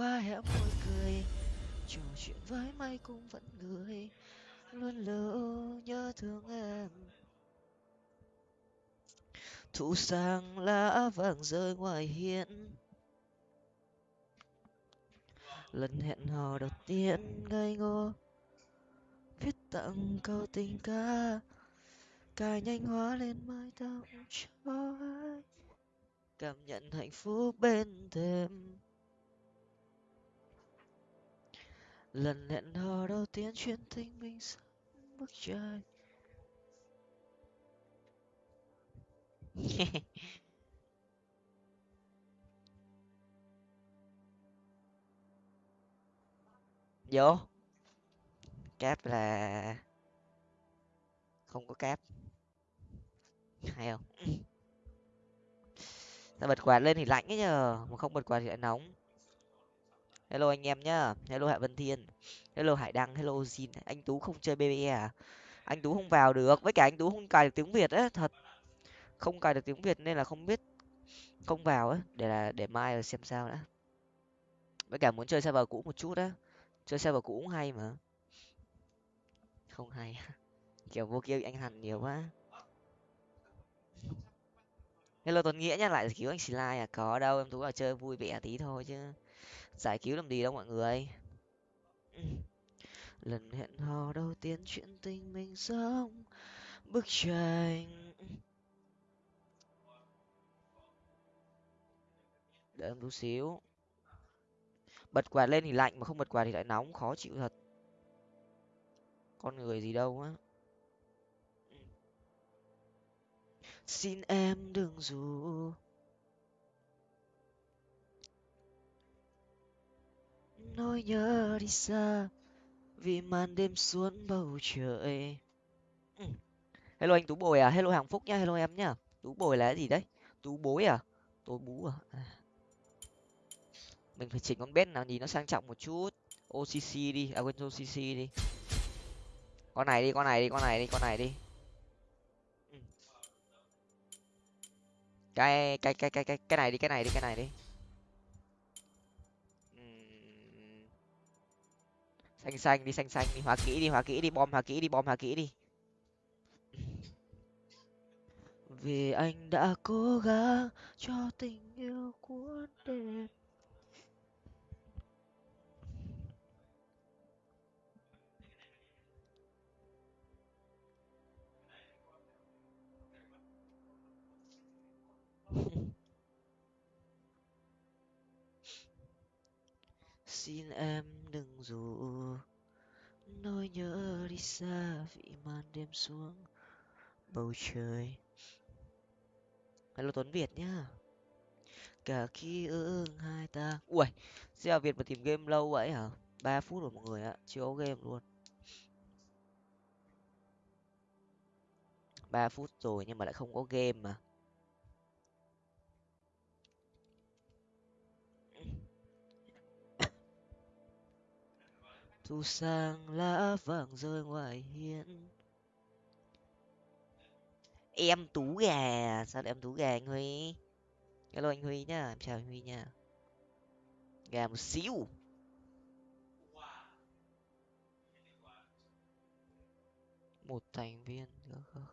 qua hẻm môi cười. Trò chuyện với mây cũng vẫn người luôn lưu nhớ thương em. Thu sang lá vàng rơi ngoài hiên. Lần hẹn hò đầu tiên ngây ngô. Viết tặng câu tình ca cài nhanh hóa lên mái tóc cho ai cảm nhận hạnh phúc bên thêm lần hẹn hò đầu tiên chuyện tình mình sắp bước trời. Vô. Cáp là không có cáp. Hay không? Ta bật quạt lên thì lạnh ấy nhờ, mà không bật quạt thì lại nóng hello anh em nhá. Hello hạ vân thiên. Hello hải đăng. Hello jin. Anh tú không chơi bbe à? Anh tú không vào được. Với cả anh tú không cài được tiếng việt á, thật. Không cài được tiếng việt nên là không biết không vào á. Để là, để mai xem sao đã. Với cả muốn chơi server cũ một chút á. Chơi server cũ cũng hay mà. Không hay. Kiểu vô kia anh hằn nhiều quá. Hello tuấn nghĩa nhá. Lại cứu anh xì lai à? Có đâu. Em tú vào chơi vui vẻ tí thôi chứ giải cứu làm gì đâu mọi người. Lần hẹn hò đầu tiên chuyện tình mình sống bức tranh. Đợi em tú xíu. Bật quạt lên thì lạnh mà không bật quạt thì lại nóng khó chịu thật. Con người gì đâu á. Xin em đừng dù nỗi nhớ đi xa, vì màn đêm xuống bầu trời. Ừ. Hello anh tú bồi à? Hello hạnh phúc nhá hello em nhá tú bồi là cái gì đấy? Tú bối à? Tôi bú à? à. Mình phải chỉnh con bét nào nhìn nó sang trọng một chút. Occ đi. À quên occ đi. Con này đi, con này đi, con này đi, con này đi. Ừ. Cái cái cái cái cái cái này đi, cái này đi, cái này đi. Xanh xanh đi, xanh xanh đi, hóa kỹ đi, hóa kỹ đi, bom hóa kỹ đi, bom hóa kỹ đi. Vì anh đã cố gắng cho tình yêu cuốn đẹp xin em đừng dù nỗi nhớ đi xa vì màn đêm xuống bầu trời. Hello tuấn việt nhá. Cả khi ương hai ta. Ui xe việt mà tìm game lâu vậy hả? Ba phút rồi mọi người ạ, chưa có game luôn. Ba phút rồi nhưng mà lại không có game mà. Thu sang lá vàng rơi ngoài hiên. Em tú gà. Sao lại em tú gà anh huy? Hello anh huy nhá. Em chào anh huy nha. Gà một xíu. Một thành viên. Nữa. không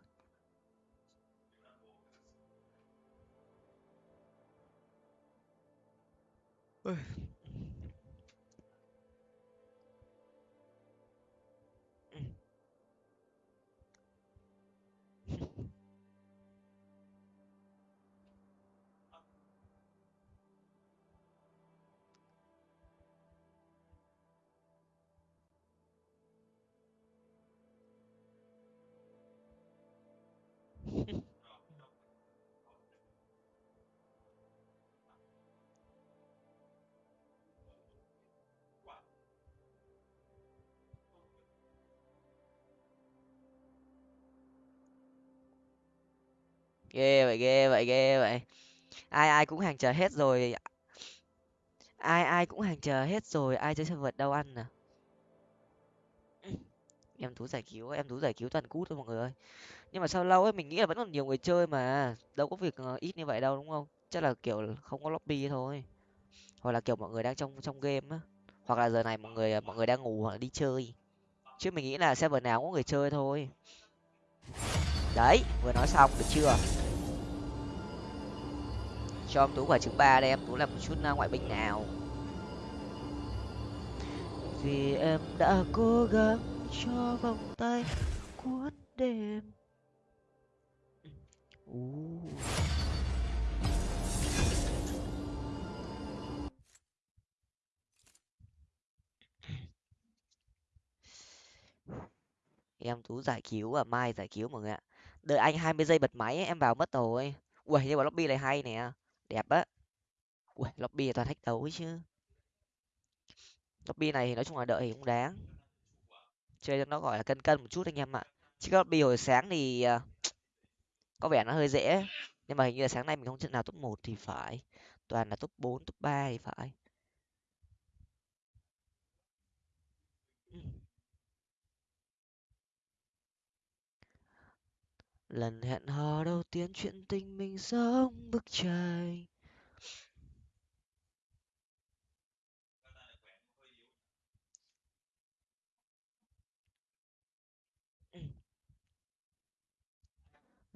Ôi. Ghê vậy ghê vậy ghê vậy. Ai ai cũng hàng chờ hết rồi. Ai ai cũng hàng chờ hết rồi. Ai chơi sinh vật đâu ăn à? Em thú giải cứu em thú giải cứu toàn cút thôi mọi người ơi. Nhưng mà sao lâu ấy, mình nghĩ là vẫn còn nhiều người chơi mà. Đâu có việc ờ, ít như vậy đâu, đúng không? Chắc là, kiểu, không có lobby thôi. Hoặc là, kiểu, mọi người đang trong trong game á. Hoặc là giờ này mọi người ờ, mọi người đang ngủ hoặc là đi chơi. Chứ mình nghĩ là server nào cũng có người chơi thôi. Đấy, vừa nói xong được chưa? Cho em tú quả trứng ba đây em. Tú làm một chút à, ngoại binh nào. Vì em đã cố gắng cho vòng tay cuốn đêm. Uh. em tú giải cứu và mai giải cứu mọi người ạ. Đợi anh hai mươi giây bật máy em vào mất rồi. Ui nhưng mà lobby này hay nè đẹp á. Ui, lobby toàn thách đấu ấy chứ. Lobby này thì nói chung là đợi thì cũng đáng. Chơi cho nó, gọi là, cân cân một chút anh em ạ. Chứ các lobby hồi sáng thì à, có vẻ nó hơi dễ. Nhưng mà hình như là sáng nay mình không trận nào top một thì phải. Toàn là top bốn, top ba thì phải. Lần hẹn hò đầu tiên chuyện tình mình giống bức tranh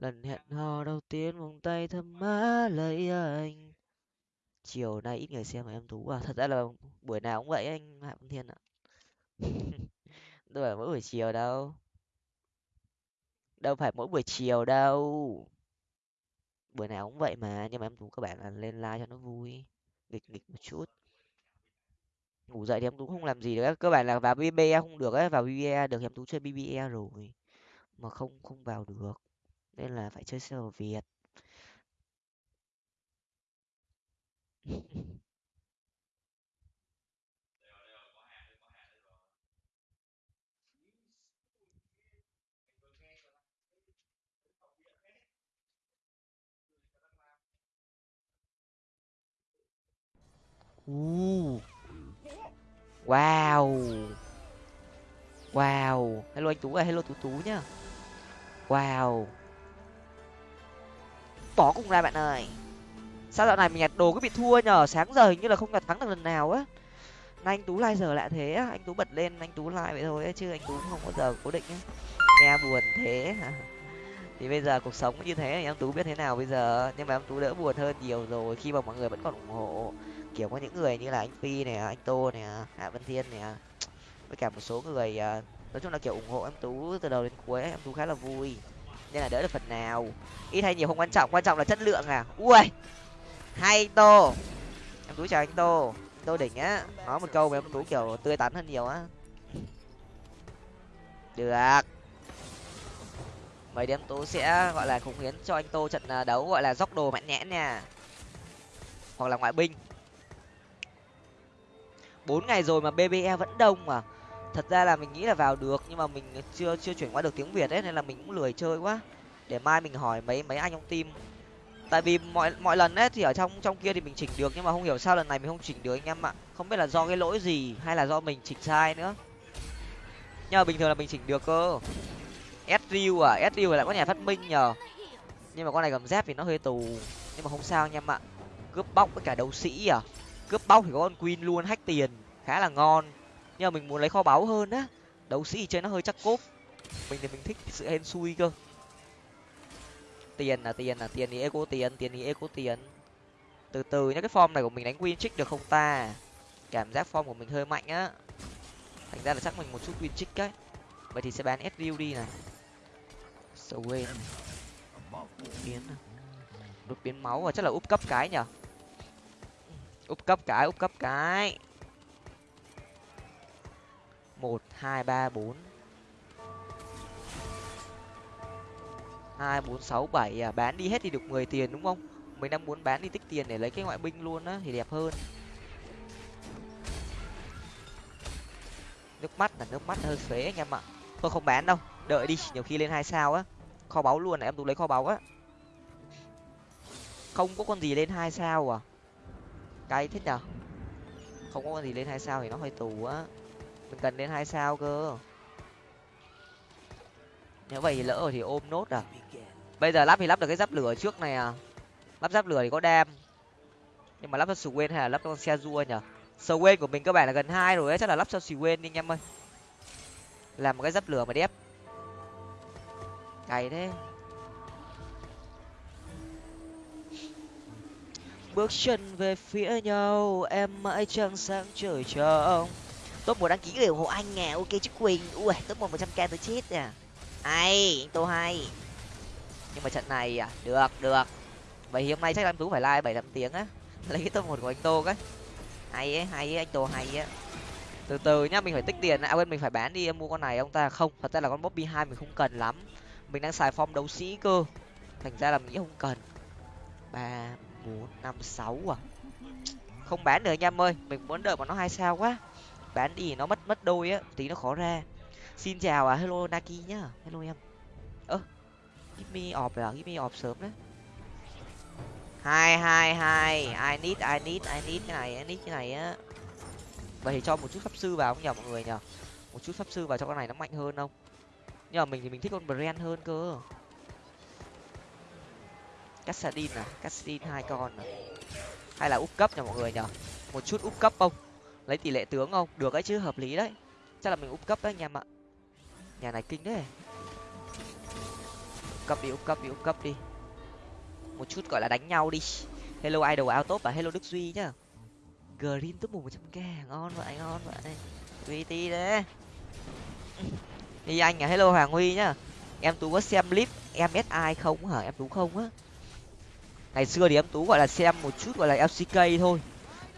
lần hẹn hò đầu tiên vòng tay thơm má lấy anh. Chiều nay ít người xem mà em tú à. Thật ra là buổi nào cũng vậy anh hạ văn thiên ạ. Đâu phải mỗi buổi chiều đâu đâu phải mỗi buổi chiều đâu. Buổi nào cũng vậy mà, nhưng mà em tú các bạn là lên like cho nó vui, nghịch nghịch một chút. Ngủ dậy thì em tú không làm gì được các bạn là vào bbE không được ấy vào bbE được em tú chơi bbE rồi, mà không không vào được. Nên là phải chơi server việt. Uh. Wow. Wow. Hello anh Tú à, hello Tú Tú nhá. Wow. Bỏ cùng ra bạn ơi. Sao dạo này mình nhặt đồ cứ bị thua nhờ, sáng giờ hình như là không nhặt thắng được lần nào á. Nay anh Tú like giờ lại thế á, anh Tú bật lên anh Tú like vậy thôi chứ anh Tú không bao giờ cố định á. Nghe buồn thế thì bây giờ cuộc sống như thế thì em tú biết thế nào bây giờ nhưng mà em tú đỡ buồn hơn nhiều rồi khi mà mọi người vẫn còn ủng hộ kiểu có những người như là anh phi này, anh tô này, hạ vân thiên này, với cả một số người à, nói chung là kiểu ủng hộ em tú từ đầu đến cuối, em tú khá là vui. Nên là đỡ được phần nào. Ít hay nhiều không quan trọng quan trọng là chất lượng à. Ui, hay anh tô. Em tú chào anh tô. Anh tô đỉnh á. Nói một câu mà em tú kiểu tươi tắn hơn nhiều á. Được. Mấy đêm tú sẽ, gọi là khủng hiến cho anh tô trận à, đấu, gọi là dốc đồ mạnh nhẽn nha. Hoặc là ngoại binh bốn ngày rồi mà bbe vẫn đông mà. Thật ra là mình nghĩ là vào được, nhưng mà mình chưa chưa chuyển qua được tiếng việt ấy, nên là mình cũng lười chơi quá. Để mai mình hỏi mấy mấy anh trong team. Tại vì mọi mọi lần ấy thì ở trong trong kia thì mình chỉnh được, nhưng mà không hiểu sao lần này mình không chỉnh được anh em ạ. Không biết là do cái lỗi gì hay là do mình chỉnh sai nữa. Nhưng mà bình thường là mình chỉnh được cơ. Sriu à sriu lại có nhà phát minh nhờ. Nhưng mà con này cầm dép thì nó hơi tù. Nhưng mà không sao anh em ạ. Cướp bóc với cả đấu sĩ à cướp bóc thì có con queen luôn, hack tiền, khá là ngon. Nhưng mà mình muốn lấy kho báu hơn á. Đấu sĩ chơi nó hơi chắc cốp. Mình thì mình thích sự hên xui cơ. Tiền là tiền là tiền thì eco tiền tiền thì eco tiền. Từ từ nhá, cái form này của mình đánh queen trick được không ta? Cảm giác form của mình hơi mạnh á. Thành ra là chắc mình một chút win trick cái vậy thì sẽ bán sriu đi này. Swain biến. Đột biến máu và chắc là úp cấp cái nhở? Úp cấp cái, úp cấp cái. Một, hai, ba, bốn. Hai, bốn, sáu, bảy à? Bán đi hết thì được mười tiền đúng không? Mình đang muốn bán đi tích tiền để lấy cái ngoại binh luôn á, thì đẹp hơn. Nước mắt là nước mắt hơi phế anh em ạ. Tôi không bán đâu, đợi đi, nhiều khi lên hai sao á. Kho báu luôn này, em tú lấy kho báu á. Không có con gì lên hai sao à? Cay thích nhở? Không có gì lên hai sao thì nó hơi tù á. Mình cần lên hai sao cơ. Nếu vậy thì lỡ rồi thì ôm nốt à? Bây giờ lắp thì lắp được cái giáp lửa trước này à? Lắp giáp lửa thì có đam. Nhưng mà lắp cho Swain hay là lắp cho xe rua nhở? Swain của mình các bạn là gần hai rồi ấy, chắc là lắp cho Swain đi anh em ơi. Làm một cái giáp lửa mà đép. Cày thế. Bước chân về phía nhau, em mãi trăng sáng trời trông top một đăng ký người ủng hộ anh nè ok chứ quỳnh. Ui, top một một trăm k tới chết à ai anh tô hay. Nhưng mà trận này à được được. Vậy hôm nay chắc anh tú phải like bảy tám tiếng á. Lấy cái top một của anh tô cái. Hay ấy hay ấy, anh tô hay á từ từ nhá, mình phải tích tiền à quên, mình phải bán đi em mua con này ông ta. Không, thật ra là con bobby hai mình không cần lắm. Mình đang xài form đấu sĩ cơ. Thành ra là mình nghĩ không cần. Ba bốn, năm, sáu à? Không bán được anh em ơi, mình muốn đợi mà nó hai sao quá. Bán đi nó mất mất đôi á, tí nó khó ra. Xin chào à hello naki nhá. Hello em. Ơ, give me off à? Give me off sớm đấy. Hai hai hai. I need i need i need cái này, i need cái này á. Vậy thì cho một chút pháp sư vào không nhờ mọi người nhờ? Một chút pháp sư vào cho con này nó mạnh hơn không? Nhưng mà mình thì mình thích con brand hơn cơ cassadin à? Cassadin hai con à? Hay là úp cấp nhỉ mọi người nhở? một chút úp cấp không? Lấy tỷ lệ tướng không? Được ấy chứ, hợp lý đấy. Chắc là mình úp cấp đấy anh em ạ. Nhà này kinh đấy cấp đi, úp cấp đi, úp cấp đi. Một chút gọi là đánh nhau đi. Hello idol áo top và hello đức duy nhá. Green top một trăm k. Ngon vậy ngon vậy duy ti đấy đi anh à? Hello hoàng huy nhá. Em tú có xem clip em si không hả? Em tú không á ngày xưa thì em tú gọi là xem một chút gọi là lck thôi.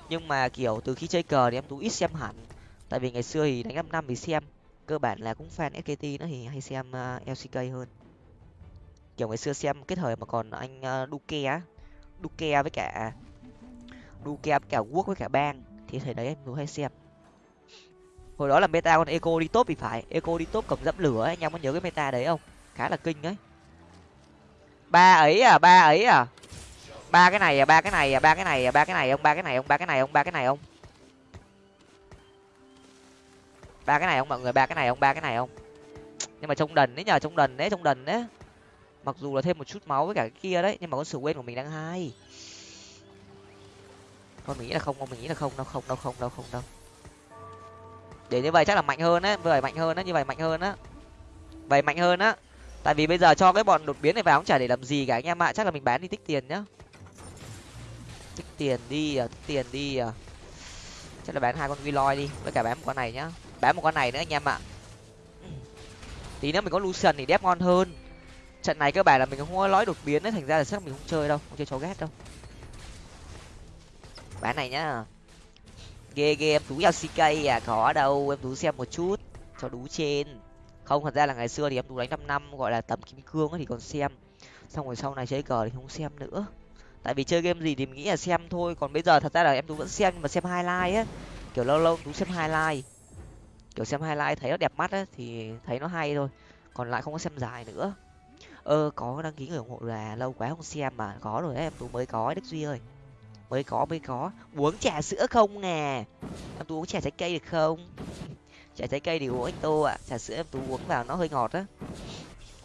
Nhưng mà kiểu từ khi chơi cờ thì em tú ít xem hẳn. Tại vì ngày xưa thì đánh năm năm thì xem cơ bản là cũng fan skt nó thì hay xem à, uh, lck hơn. Kiểu ngày xưa xem cái thời mà còn anh à, uh, duke á duke với cả duke với cả quốc với cả bang thì thời đấy em tú hay xem. Hồi đó là meta con eco đi top thì phải eco đi top cầm dẫm lửa anh em có nhớ cái meta đấy không? Khá là kinh đấy ba ấy à ba ấy à? Ba cái này à ba cái này à ba cái này à ba cái này ông ba cái này ông ba cái này ông ba cái này ông ba cái này ông mọi người ba cái này ông ba cái này ông nhưng mà trông đần đấy nhờ trông đần đấy trông đần đấy mặc dù là thêm một chút máu với cả cái kia đấy nhưng mà con sự quên của mình đang hai con mình nghĩ là không con mình nghĩ là không đâu không đâu không đâu không đâu để như vậy chắc là mạnh hơn đấy vậy mạnh hơn đấy như vậy mạnh hơn á vậy mạnh hơn á tại vì bây giờ cho cái bọn đột biến này vào cũng chả để làm gì cả anh em ạ chắc là mình bán đi tích tiền nhá tiền đi à tiền đi à chắc là bán hai con Willoy đi, với cả bán một con này nhá. Bán một con này nữa anh em ạ. Tí nữa mình có lucian thì đép ngon hơn. Trận này cơ bản là mình không có lõi đột biến đấy thành ra là chắc mình không chơi đâu, không chơi chó ghét đâu. Bán này nhá. Ghê ghê, em tú ck à có đâu, em tú xem một chút, cho đú trên. Không, thật ra là ngày xưa thì em tú đánh năm năm, gọi là tầm kim cương thì còn xem. Xong rồi sau này chơi cờ thì không xem nữa tại vì chơi game gì thì mình nghĩ là xem thôi, còn bây giờ thật ra là em tú vẫn xem, nhưng mà xem highlight á. Kiểu lâu lâu tú xem highlight. Kiểu xem highlight thấy nó đẹp mắt á, thì thấy nó hay thôi. Còn lại không có xem dài nữa. Ơ có đăng ký người ủng hộ là lâu quá không xem mà. Có rồi đấy, em tú mới có đức duy ơi. Mới có mới có. Uống trà sữa không nè? Em tú uống trà trái cây được không? Trà trái cây thì uống anh tô ạ. Trà sữa em tú uống vào nó hơi ngọt á.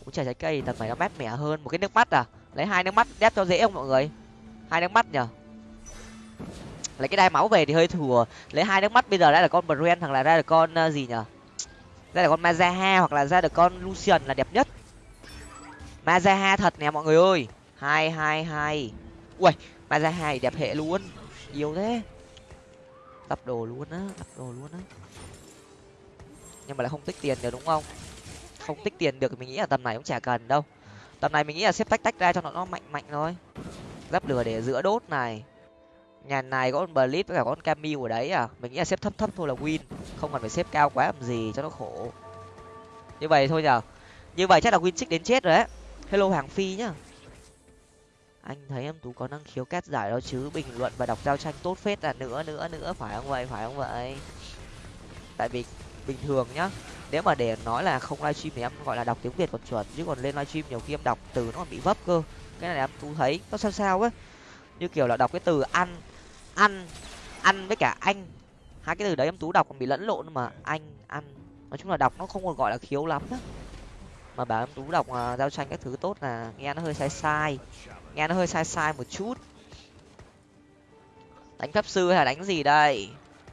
Uống trà trái cây tầm này nó mát mẻ hơn. Một cái nước mắt à? Lấy hai nước mắt đép cho dễ không mọi người? Hai nước mắt nhở lấy cái đai máu về thì hơi thừa lấy hai nước mắt bây giờ đã là con brand hoặc là ra được con ờ, gì nhở ra được con mazaha hoặc là ra được con lucian là đẹp nhất. Mazaha thật nè mọi người ơi. Hai hai hai. Ui mazaha thì đẹp hệ luôn. Yêu thế. Tập đồ luôn á, tập đồ luôn á. Nhưng mà lại không tích tiền được đúng không? Không tích tiền được mình nghĩ là tầm này cũng chả cần đâu. Tầm này mình nghĩ là xếp tách tách ra cho nó nó mạnh mạnh thôi giáp lửa để giữa đốt này. Nhà này có con blitz với cả con camille ở đấy à? Mình nghĩ là xếp thấp thấp thôi là win. Không cần phải xếp cao quá làm gì cho nó khổ. Như vậy thôi nhở như vậy chắc là win trích đến chết rồi đấy. Hello hoàng phi nhá. Anh thấy em tú có năng khiếu cát giải đó chứ? Bình luận và đọc giao tranh tốt phết là nữa nữa nữa. Phải không vậy? Phải không vậy? Tại vì bình thường nhá, nếu mà để nói là không livestream thì em gọi là đọc tiếng việt còn chuẩn. Chứ còn lên livestream nhiều khi em đọc từ nó còn bị vấp cơ cái này em tú thấy nó sao sao ấy như kiểu là đọc cái từ ăn ăn ăn với cả anh. Hai cái từ đấy em tú đọc còn bị lẫn lộn mà anh ăn. Nói chung là đọc nó không còn gọi là khiếu lắm đó mà bảo em tú đọc uh, giao tranh các thứ tốt là nghe nó hơi sai sai nghe nó hơi sai sai một chút. Đánh pháp sư hay là đánh gì đây?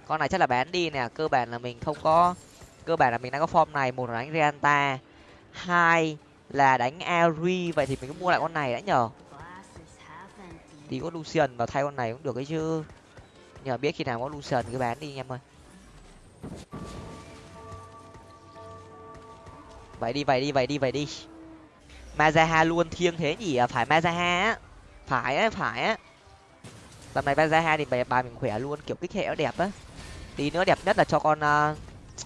Con này chắc là bán đi nè cơ bản là mình không có cơ bản là mình đang có form này một là đánh reanta hai là đánh ari vậy thì mình cứ mua lại con này đã nhờ đi có lucian vào thay con này cũng được ấy chứ. Nhờ biết khi nào có lucian cứ bán đi anh em ơi. Vậy đi vậy đi vậy đi vậy đi. Mazaha luôn thiêng thế nhỉ? À, phải mazaha á. Phải á phải á. Tầm này mazaha thì bài bài mình khỏe luôn, kiểu kích hệ nó đẹp á. Tí nữa đẹp nhất là cho con à,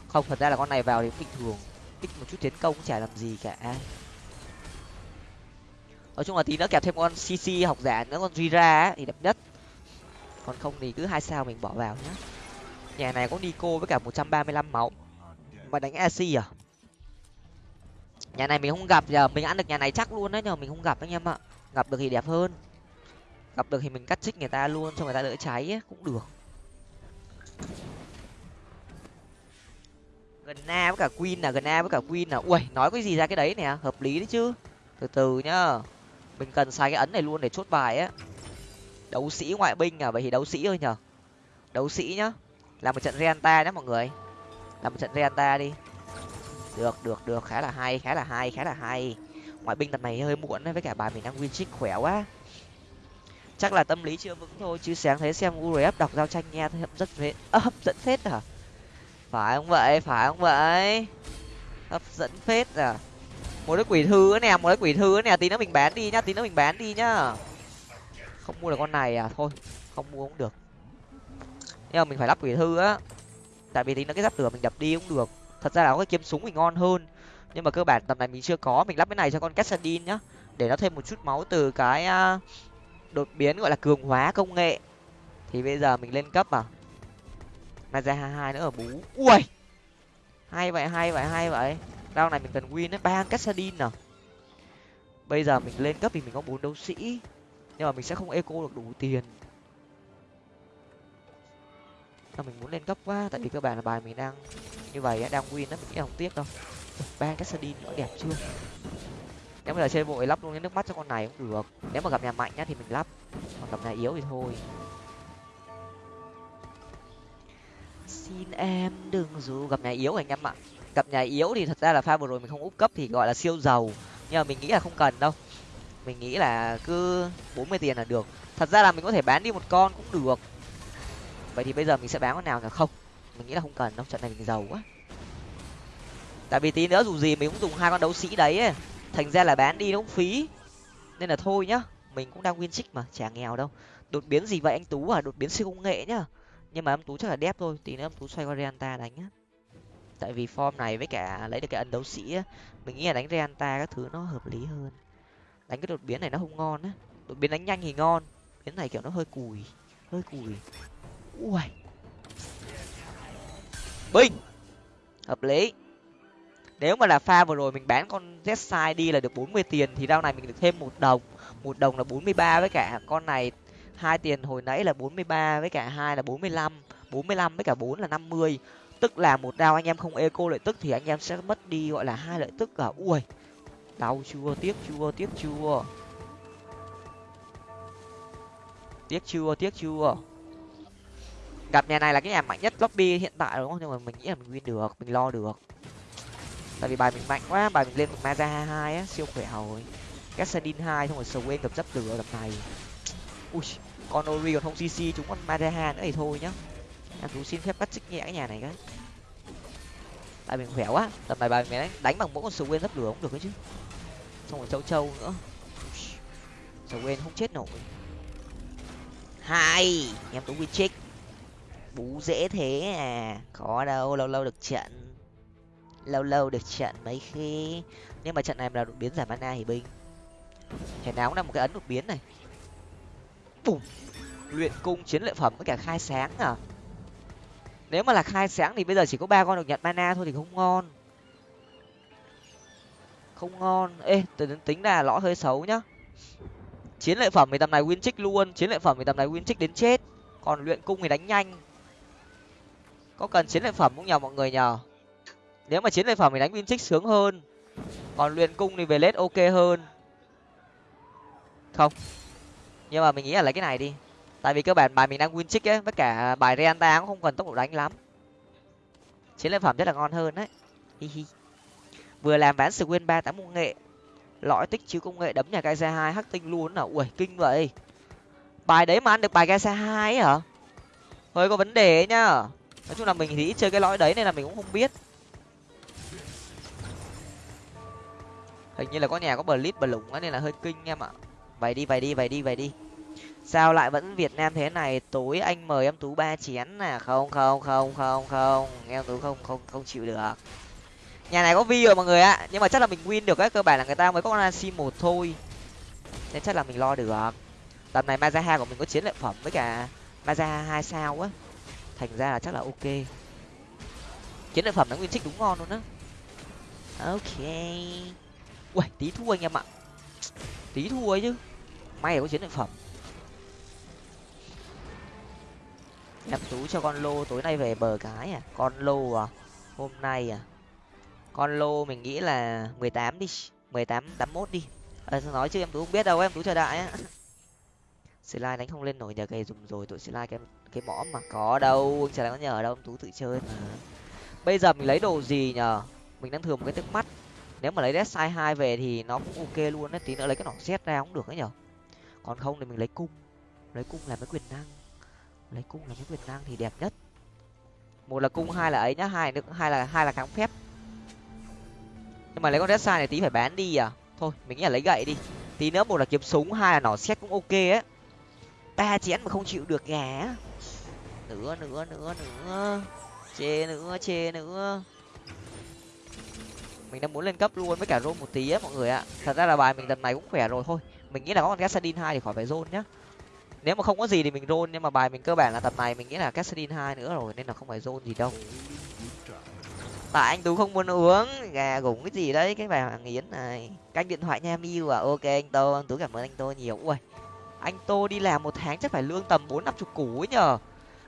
không, thật ra là con này vào thì cũng bình thường. Kích một chút tiến công cũng chả làm gì cả nói chung là tí nữa kẹp thêm con cc học giả nữa con rira thì đẹp nhất. Còn không thì cứ hai sao mình bỏ vào nhá. Nhà này có nico với cả một trăm ba mươi lăm máu. Mà đánh ac à? Nhà này mình không gặp giờ mình ăn được nhà này chắc luôn đấy nhờ mình không gặp anh em ạ. Gặp được thì đẹp hơn. Gặp được thì mình cắt chích người ta luôn cho người ta đỡ cháy ấy, cũng được. Gần na với cả queen là gần na với cả queen là ui nói cái gì ra cái đấy nè? Hợp lý đấy chứ. Từ từ nhá mình cần xài cái ấn này luôn để chốt bài á. Đấu sĩ ngoại binh à? Vậy thì đấu sĩ thôi nhở đấu sĩ nhá. Làm một trận renta nhé mọi người. Làm một trận renta đi. Được được được. Khá là hay khá là hay khá là hay. Ngoại binh tập này hơi muộn đấy với cả bài mình đang win trích khỏe quá. Chắc là tâm lý chưa vững thôi chứ sáng thấy xem urf đọc giao tranh nghe thấy hấp dẫn phết. À, hấp dẫn phết à? Phải không vậy? Phải không vậy? Hấp dẫn phết à? Một cái quỷ thư nè một cái quỷ thư nè, tí nữa mình bán đi nhá, tí nữa mình bán đi nhá. Không mua được con này à thôi, không mua cũng được. Nhưng mà mình phải lắp quỷ thư á. Tại vì tí nữa cái giáp lửa mình đập đi cũng được. Thật ra là có cái kiếm súng mình ngon hơn. Nhưng mà cơ bản tầm này mình chưa có, mình lắp cái này cho con cassadin nhá. Để nó thêm một chút máu từ cái à, đột biến gọi là cường hóa công nghệ. Thì bây giờ mình lên cấp à. Ra hai nữa ở bú. Ui! Hay vậy hay vậy hay vậy round này mình cần win ấy, ba cassadin nào. bây giờ mình lên cấp thì mình có bốn đấu sĩ. Nhưng mà mình sẽ không eco được đủ tiền. Mà mình muốn lên cấp quá? Tại vì cơ bản là bài mình đang như vậy đang win đó mình nghĩ không tiếc đâu. Ba cassadin nó đẹp chưa? Nếu mà là chơi vội lắp luôn cái nước mắt cho con này cũng được. Nếu mà gặp nhà mạnh nhá thì mình lắp. Còn gặp nhà yếu thì thôi. Xin em đừng dù gặp nhà yếu anh em ạ cặp nhà yếu thì thật ra là pha vừa rồi mình không úp cấp thì gọi là siêu giàu. Nhưng mà mình nghĩ là không cần đâu. Mình nghĩ là cứ bốn mươi tiền là được. Thật ra là mình có thể bán đi một con cũng được. Vậy thì bây giờ mình sẽ bán con nào là không. Mình nghĩ là không cần đâu. Trận này mình giàu quá. Tại vì tí nữa dù gì mình cũng dùng hai con đấu sĩ đấy ấy. thành ra là bán đi nó cũng phí. Nên là thôi nhá. Mình cũng đang win trích mà. Chả nghèo đâu. Đột biến gì vậy anh tú à? Đột biến siêu công nghệ nhá. Nhưng mà em tú chắc là đép thôi. Tí nữa em tú xoay qua reanta đánh á tại vì form này với cả lấy được cái ấn đấu sĩ á, mình nghĩ là đánh reanta các thứ nó hợp lý hơn. Đánh cái đột biến này nó không ngon á. Đột biến đánh nhanh thì ngon, biến này kiểu nó hơi cùi hơi cùi. Ui binh hợp lý. Nếu mà là pha vừa rồi mình bán con z đi là được bốn mươi tiền thì rau này mình được thêm một đồng. Một đồng là bốn mươi ba với cả con này hai tiền hồi nãy là bốn mươi ba với cả hai là bốn mươi lăm, bốn mươi lăm với cả bốn là năm mươi tức là một đao anh em không eco lợi tức thì anh em sẽ mất đi, gọi là, hai lợi tức cả ui, đau chưa? Tiếc chưa? Tiếc chưa? Tiếc chưa? Tiếc chưa? Gặp nhà này là cái nhà mạnh nhất lobby hiện tại đúng không? Nhưng mà mình nghĩ là mình win được, mình lo được. Tại vì bài mình mạnh quá, bài mình lên một maza hai á, siêu khỏe rồi. Gassadin hai xong rồi Swain gặp dấp lửa gặp này. Ui, con ori còn không cc chúng con maza nữa thì thôi nhá em tú xin phép bắt chích nhẹ cái nhà này cái. Tại mình khỏe quá. Tầm này bài mình đánh, đánh bằng mỗi con sầu quên lấp lửa cũng được đấy chứ. Xong rồi châu châu nữa. Sầu quên không chết nổi. Hai! Em tú win check. Bú dễ thế à. Khó đâu lâu lâu được trận. Lâu lâu được trận mấy khi. Nhưng mà trận này là đột biến giảm mana thì binh thể nào cũng là một cái ấn đột biến này. Bùm! Luyện cung chiến lợi phẩm với cả khai sáng à nếu mà là khai sáng thì bây giờ chỉ có ba con được nhận mana thôi thì không ngon. Không ngon. Ê từ tính là lõ hơi xấu nhá. Chiến lợi phẩm thì tầm này win trích luôn. Chiến lợi phẩm thì tầm này win trích đến chết. Còn luyện cung thì đánh nhanh. Có cần chiến lợi phẩm cũng nhờ mọi người nhờ. Nếu mà chiến lợi phẩm thì đánh win trích sướng hơn. Còn luyện cung thì về lết ok hơn. Không. Nhưng mà mình nghĩ là lấy cái này đi tại vì cơ bản bài mình đang win chick ấy, với cả bài reanta cũng không cần tốc độ đánh lắm. Chiến lợi phẩm rất là ngon hơn đấy. Hi hi. Vừa làm ván sự nguyên ba tám công nghệ. Lõi tích chứa công nghệ đấm nhà gai xe hai, hắc tinh luôn à ui kinh vậy. Bài đấy mà ăn được bài gai xe hai ấy hả? Hơi có vấn đề ấy nhá. Nói chung là mình thì ít chơi cái lõi đấy nên là mình cũng không biết. Hình như là có nhà có bờ lít bờ lủng nên là hơi kinh em ạ. Vậy đi vậy đi vậy đi vậy đi sao lại vẫn việt nam thế này? Tối anh mời em tú ba chén à? Không không không không không. Em tú không không không chịu được. Nhà này có vi rồi mọi người ạ. Nhưng mà chắc là mình win được ấy. Cơ bản là người ta mới có con sim một thôi. Nên chắc là mình lo được. Tầm này mazaha của mình có chiến lợi phẩm với cả mazaha hai sao á. Thành ra là chắc là ok. Chiến lợi phẩm nó nguyên trích đúng ngon luôn á. Ok. Ui tí thua anh em ạ. Tí thua ấy chứ. May là có chiến lợi phẩm. Em tú cho con lô tối nay về bờ cái à? Con lô à? Hôm nay à? Con lô mình nghĩ là mười tám đi. mười tám tám mốt đi. À, nói chứ em tú không biết đâu em tú chờ đại á. Slide đánh không lên nổi nhờ cây dùng rồi tụi slide cái cái mõm mà. Có đâu anh chả có nhờ đâu em tú tự chơi mà. Bây giờ mình lấy đồ gì nhờ? Mình đang thừa một cái tức mắt. Nếu mà lấy dead sai hai về thì nó cũng ok luôn đấy tí nữa lấy cái nỏ xét ra cũng được ấy nhở còn không thì mình lấy cung. Lấy cung làm cái quyền năng lấy cung là cái quyền năng thì đẹp nhất. Một là cung, hai là ấy nhá, hai nữa hai là hai là kháng phép. Nhưng mà lấy con dead sai này tí phải bán đi à? Thôi, mình nghĩ là lấy gậy đi. Tí nữa một là kiếm súng, hai là nỏ xét cũng ok ấy ba chén mà không chịu được gà nữa nữa nữa nữa. Chê nữa chê nữa. Mình đang muốn lên cấp luôn với cả rôn một tí á mọi người ạ. Thật ra là bài mình lần này cũng khỏe rồi, thôi. Mình nghĩ là có con gassadin hai thì khỏi phải rôn nhá nếu mà không có gì thì mình rôn nhưng mà bài mình cơ bản là tập này mình nghĩ là gassadin hai nữa rồi, nên là không phải rôn gì đâu. Tại anh tú không muốn uống, gà gủng cái gì đấy, cái bài hoàng yến này. Canh điện thoại nha miu à. Ok, anh tô, anh tú cảm ơn anh tô nhiều. Ui, anh tô đi làm một tháng chắc phải lương tầm bốn năm chục củ ấy nhờ.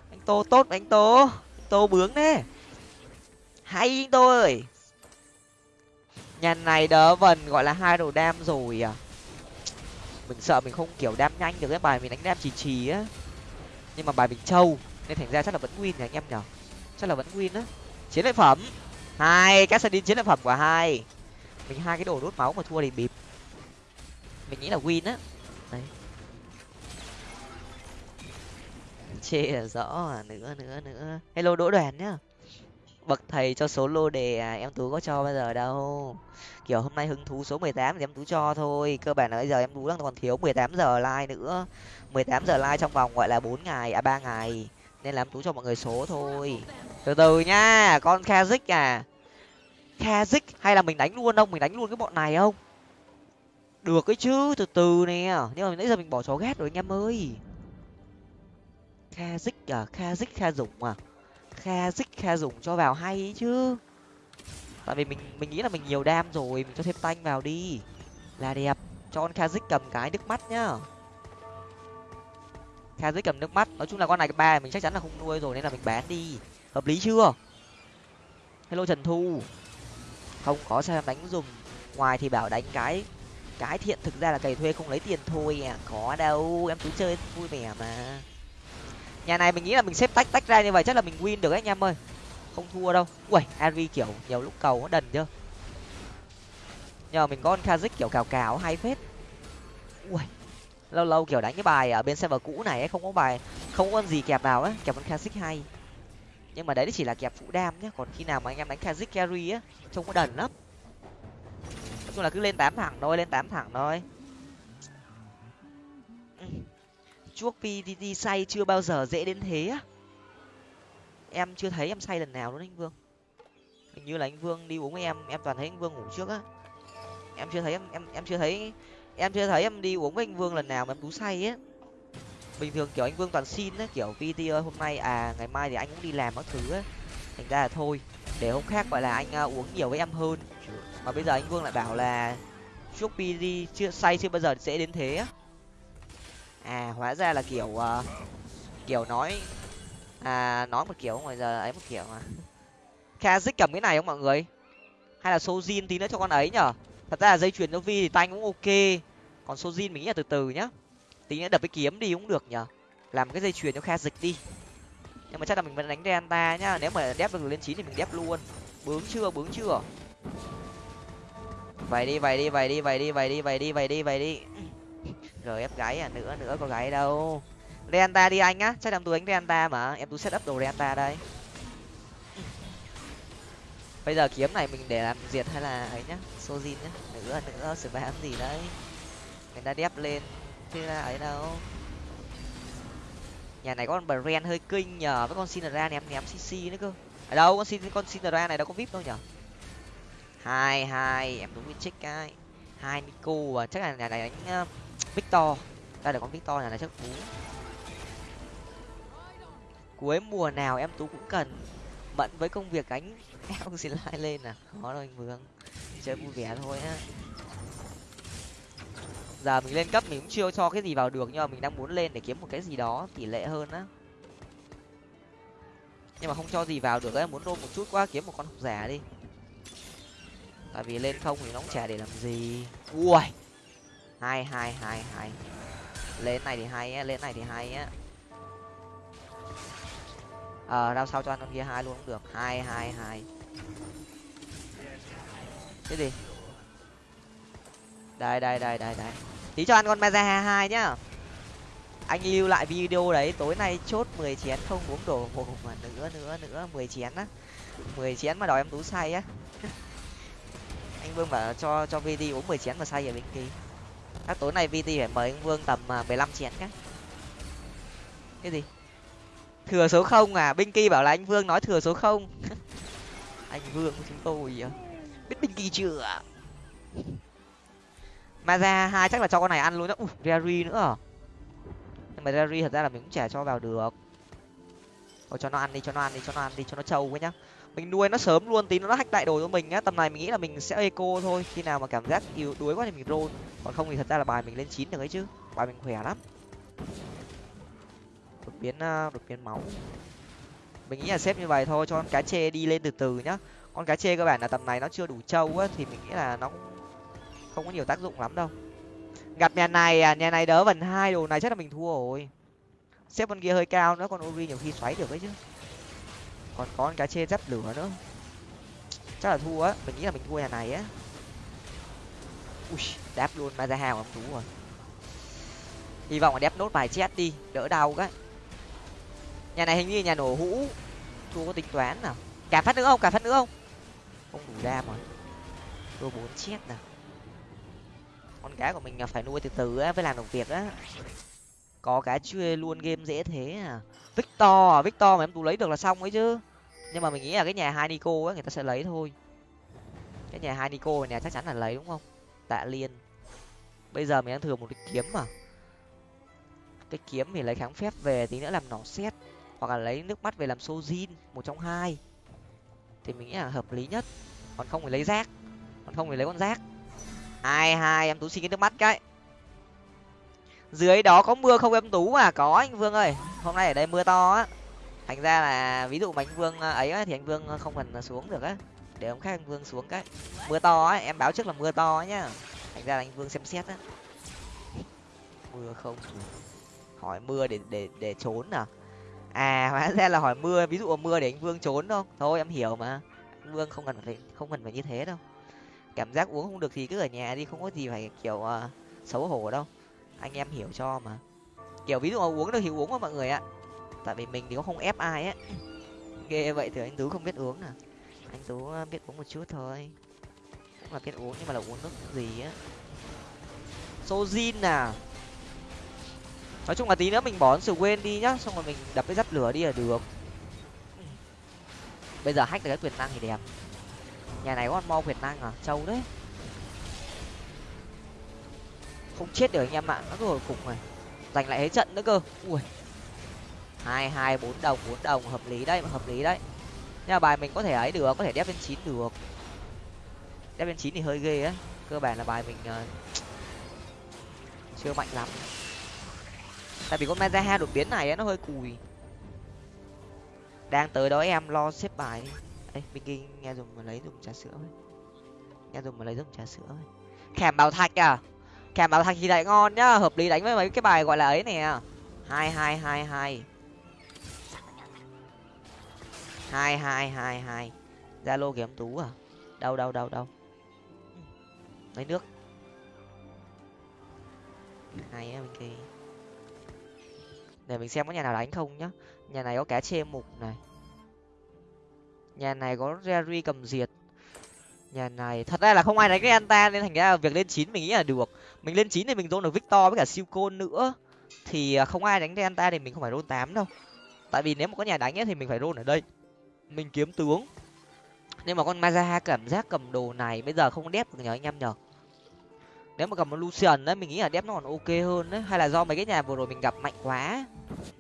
Anh tô tốt anh tô. Anh tô bướng đấy hay anh tô ơi. Nhà này đỡ vần gọi là hai đồ đam rồi à mình sợ mình không kiểu đam nhanh được cái bài mình đánh đam trì trì á. Nhưng mà bài mình trâu, nên thành ra chắc là vẫn win nhỉ anh em nhở chắc là vẫn win á. Chiến lợi phẩm. Hai các chiến lợi phẩm của hai. Mình hai cái đồ đốt máu mà thua thì bịp. Mình nghĩ là win á. Đấy. Chê là rõ à nữa nữa nữa. Hello đỗ đoàn nhá bậc thầy cho số lô đề à em tú có cho bao giờ đâu. Kiểu hôm nay hứng thú số mười tám thì em tú cho thôi, cơ bản là bây giờ em tú đang còn thiếu mười tám giờ like nữa. mười tám giờ like trong vòng gọi là bốn ngày à ba ngày. Nên làm tú cho mọi người số thôi. Từ từ nha, con kazik à. Kazik hay là mình đánh luôn không? Mình đánh luôn cái bọn này không? Được cái chứ, từ từ nè. Nhưng mà nãy giờ mình bỏ chó ghét rồi anh em ơi. Kazik à kazik kha dũng à. Kha dích kha dùng cho vào hay ý chứ. Tại vì mình mình nghĩ là mình nhiều đam rồi, mình cho thêm tanh vào đi. Là đẹp. Cho con dích cầm cái nước mắt nhá. Kha dích cầm nước mắt. Nói chung là con này ba mình chắc chắn là không nuôi rồi, nên là mình bán đi. Hợp lý chưa? Hello trần thu. Không có sao đánh dùng. Ngoài thì bảo đánh cái cái thiện thực ra là cày thuê không lấy tiền thôi à. Có đâu. Em cứ chơi vui vẻ mà nhà này mình nghĩ là mình xếp tách tách ra như vậy chắc là mình win được ấy anh em ơi. Không thua đâu. Ui ari kiểu nhiều lúc cầu nó đần chưa? Nhờ mình có con kazik kiểu cào cào hay phết. Ui lâu lâu kiểu đánh cái bài ở bên server cũ này ấy, không có bài không có con gì kẹp vào á kẹp con kazik hay. Nhưng mà đấy chỉ là kẹp phụ đam nhé còn khi nào mà anh em đánh kazik carry á trông có đần lắm. Nói chung là cứ lên tám thẳng thôi lên tám thẳng thôi. Ừ chuốc pdd say chưa bao giờ dễ đến thế á. Em chưa thấy em say lần nào luôn anh vương. Hình như là anh vương đi uống với em em toàn thấy anh vương ngủ trước á. Em chưa thấy em em em chưa thấy em chưa thấy em đi uống với anh vương lần nào mà em tú say á. Bình thường kiểu anh vương toàn xin á kiểu vt ơi hôm nay à ngày mai thì anh cũng đi làm các thứ á. Thành ra là thôi để hôm khác gọi là anh uh, uống nhiều với em hơn. Mà bây giờ anh vương lại bảo là chuốc pd chưa say chưa bao giờ sẽ đến thế á à hóa ra là kiểu uh, kiểu nói à nói một kiểu ngoài giờ ấy một kiểu mà. Kazik cầm cái này không mọi người? Hay là sojin tí nữa cho con ấy nhở? Thật ra là dây chuyền cho vi thì tanh cũng ok. Còn sojin mình nghĩ là từ từ nhá. Tí nữa đập cái kiếm đi cũng được nhở? Làm cái dây chuyền cho kha dịch đi. Nhưng mà chắc là mình vẫn đánh Reanta nhá. Nếu mà đép được lên chín thì mình đép luôn. Bướng chưa bướng chưa? Vậy đi vậy đi vậy đi vậy đi vậy đi vậy đi vậy đi vậy đi gf ép à nữa nữa có gái đâu. Reanta đi anh á, chắc em tú đánh Reanta mà. Em tú set up đồ Reanta đây. Bây giờ kiếm này mình để làm diệt hay là ấy nhá, sojin nhá. Nữa nữa spam gì đấy. Người ta đép lên, chứ là ấy đâu. Nhà này có con brand hơi kinh nhờ, với con sinra ném ném cc nữa cơ. Ở đâu, con sin, con sinra này đâu có vip đâu nhở? Hai hai, em đúng check cái. Hai nico và chắc là nhà này đánh ờ, victor. Đây là con victor này là chắc cú cuối mùa nào em tú cũng cần. Bận với công việc cánh em xin lại lên à? Khó rồi anh vương. Chơi vui vẻ thôi á. Giờ mình lên cấp mình cũng chưa cho cái gì vào được, nhưng mà mình đang muốn lên để kiếm một cái gì đó tỷ lệ hơn á. Nhưng mà không cho gì vào được em muốn đôn một chút quá, kiếm một con học giả đi. Tại vì lên không thì nó cũng chả để làm gì. Ui! Hai hai hai hai lên này thì hay á lên này thì hay á. Ờ à, đao sao cho ăn con kia hai luôn cũng được. Hai hai hai cái gì? Đây đây đây đây đây. Tí cho ăn con maza hai nhá. Anh lưu lại video đấy tối nay chốt mười chén không uống đồ hộp mà nữa nữa nữa mười chén á. Mười chén mà đòi em tú say á. Anh vương bảo cho cho vd uống mười chén mà say ở bên kia các tối nay vt phải mời anh vương tầm à, mười lăm chén cái cái gì? Thừa số không à? Binh kỳ bảo là anh vương nói thừa số không. Anh vương của chúng tôi à? Biết binh kỳ chưa mà ra hai chắc là cho con này ăn luôn đó. Ui rary nữa. À? nhưng mà rary thật ra là mình cũng chả cho vào được. Thôi cho nó ăn đi cho nó ăn đi cho nó ăn đi cho nó trâu quá nhá mình nuôi nó sớm luôn, tí nó hack đại đồ cho mình nhá. tầm này mình nghĩ là mình sẽ eco thôi. Khi nào mà cảm giác yếu đuối quá thì mình roll. Còn không thì thật ra là bài mình lên chín được ấy chứ. Bài mình khỏe lắm. Đột biến à, đột biến máu. Mình nghĩ là xếp như vậy thôi, cho con cá chê đi lên từ từ nhá. Con cá chê cơ bản là tầm này nó chưa đủ trâu á, thì mình nghĩ là nó không có nhiều tác dụng lắm đâu. Gặp nhà này à nhà này đỡ vần hai đồ này chắc là mình thua rồi. Xếp con kia hơi cao nữa, con ori nhiều khi xoáy được ấy chứ còn có cái cá chê dắt lửa nữa. Chắc là thua á. Mình nghĩ là mình thua nhà này á. Ui, đáp luôn ma ra hào ông chú rồi. Hy vọng là đép nốt bài chết đi, đỡ đau cái nhà này hình như nhà nổ hũ, thua có tính toán nào. Cả phát nữa không? Cả phát nữa không? Không đủ đam rồi. Thua bốn chết nào. Con cá của mình phải nuôi từ từ á, với làm đồng việc á có cái chưa luôn game dễ thế à. Victor à victor mà em tú lấy được là xong ấy chứ. Nhưng mà mình nghĩ là cái nhà hai nico á người ta sẽ lấy thôi. Cái nhà hai nico này chắc chắn là lấy đúng không? Tạ liên. Bây giờ mình đang thừa một cái kiếm mà. Cái kiếm thì lấy kháng phép về, tí nữa làm nỏ xét hoặc là lấy nước mắt về làm sojin, một trong hai. Thì mình nghĩ là hợp lý nhất. Còn không thì lấy rác. Còn không thì lấy con rác. Hai hai, em tú xin cái nước mắt cái dưới đó có mưa không em tú à? Có anh vương ơi. Hôm nay ở đây mưa to á. Thành ra là ví dụ mà anh vương à, ấy á, thì anh vương không cần xuống được á. Để ông khác anh vương xuống cái. Mưa to á em báo trước là mưa to nhá. Thành ra là anh vương xem xét á. Mưa không hỏi mưa để để để trốn à? À hóa ra là hỏi mưa ví dụ mưa để anh vương trốn không thôi em hiểu mà. Anh vương không cần phải không cần phải như thế đâu. Cảm giác uống không được thì cứ ở nhà đi không có gì phải kiểu uh, xấu hổ đâu anh em hiểu cho mà. Kiểu ví dụ mà uống được thì uống mà mọi người ạ. Tại vì mình thì cũng không ép ai á. Ghê vậy thì anh tú không biết uống à anh tú ờ, biết uống một chút thôi. Cũng là biết uống nhưng mà là uống nước gì á. Sojin à. Nói chung là tí nữa mình bỏ sự quên đi nhá, xong rồi mình đập cái dắt lửa đi là được. Bây giờ hack được cái quyền năng thì đẹp. Nhà này có con mo quyền năng à? Trâu đấy không chết được anh em ạ nó cứ hồi phục này giành lại hết trận nữa cơ. Ui. Hai hai bốn đồng bốn đồng hợp lý đấy hợp lý đấy. Nhà bài mình có thể ấy được có thể đép lên chín được. Đép lên chín thì hơi ghê á. Cơ bản là bài mình uh, chưa mạnh lắm. Tại vì con mezaha đột biến này ấy, nó hơi cùi. Đang tới đó em lo xếp bài đi. Ấy mình nghe dùng mà lấy dùng trà sữa ấy. nghe dùng mà lấy dùng trà sữa ấy. khảm bào thạch à? Kèm bảo thạch thì lại ngon nhá, hợp lý đánh với mấy cái bài gọi là ấy nè. Hai hai hai hai. Hai hai hai hai. Zalo kiếm tú à? Đâu đâu đâu đâu lấy nước. Hay á, bên kia. Để mình xem có nhà nào đánh không nhá. Nhà này có cá chê mục này. Nhà này có jerry cầm diệt. Nhà này, thật ra là không ai đánh cái anta nên thành ra việc lên chín mình nghĩ là được mình lên chín thì mình dồn được victor với cả siêu côn nữa. Thì à, không ai đánh cái anta thì mình không phải rôn tám đâu. Tại vì nếu mà có nhà đánh ấy, thì mình phải rôn ở đây. Mình kiếm tướng. Nhưng mà con mazaha cảm giác cầm đồ này bây giờ không đép được nhờ anh em nhờ. Nếu mà cầm một lucian đấy mình nghĩ là đép nó còn ok hơn đấy. Hay là do mấy cái nhà vừa rồi mình gặp mạnh quá.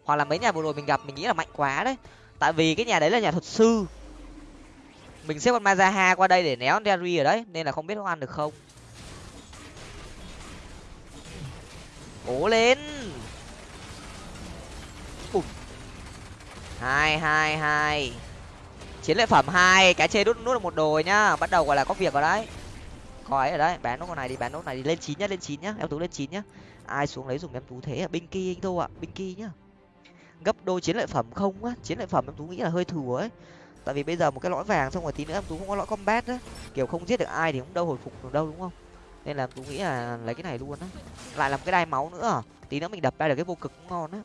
Hoặc là mấy nhà vừa rồi mình gặp mình nghĩ là mạnh quá đấy. Tại vì cái nhà đấy là nhà thuật sư. Mình xếp con mazaha qua đây để néo derry ở đấy nên là không biết có ăn được không. Cố lên. Bùm. hai hai hai. Chiến lợi phẩm hai cái chê đút nút được một đồ nhá. Bắt đầu gọi là có việc rồi đấy. Coi ở đấy. Bán nốt con này đi, bán nốt này đi. Lên chín nhá, lên chín nhá. Em tú lên chín nhá. Ai xuống lấy dùng em tú thế à? Binh kỳ anh tô ạ. Binh kỳ nhá. Gấp đôi chiến lợi phẩm không á. Chiến lợi phẩm em tú nghĩ là hơi thừa ấy. Tại vì bây giờ một cái lõi vàng xong rồi tí nữa em tú không có lõi combat á. Kiểu không giết được ai thì cũng đâu hồi phục được đâu, đúng không? Nên là em tú nghĩ là lấy cái này luôn á. Lại làm cái đai máu nữa à? tí nữa mình đập ra được cái vô cực cũng ngon á.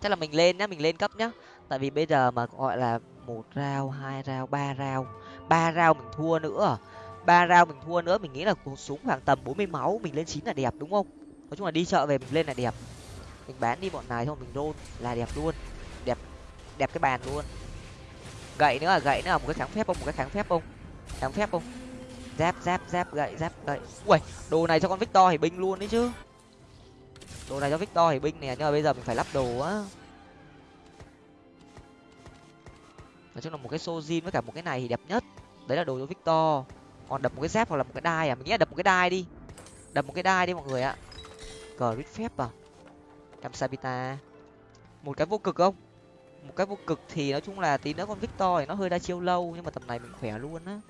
Chắc là mình lên nhá, mình lên cấp nhá. Tại vì bây giờ mà gọi là một rau hai rau ba rau ba rau mình thua nữa à? ba rau mình thua nữa, mình nghĩ là cuộc súng khoảng tầm bốn mươi máu, mình lên chín là đẹp đúng không? Nói chung là đi chợ về mình lên là đẹp. Mình bán đi bọn này thôi, mình rôn là đẹp luôn. Đẹp đẹp cái bàn luôn. Gậy nữa là gậy nữa là một cái kháng phép không? Một cái kháng phép không? Kháng phép không? Giáp giáp giáp gậy giáp gậy. Ui, đồ này cho con victor hỉ binh luôn đấy chứ. Đồ này cho victor hỉ binh nè, nhưng mà bây giờ mình phải lắp đồ á. Nói chung là một cái sojin với cả một cái này thì đẹp nhất. Đấy là đồ cho victor. Còn đập một cái dép hoặc là một cái đai à? Mình nghĩ là đập một cái đai đi. Đập một cái đai đi mọi người ạ. Cờ rít phép à? Cam sabita. Một cái vô cực không? Một cái vô cực thì nói chung là tí nữa con victor thì nó hơi đa chiêu lâu, nhưng mà tầm này mình khỏe luôn á.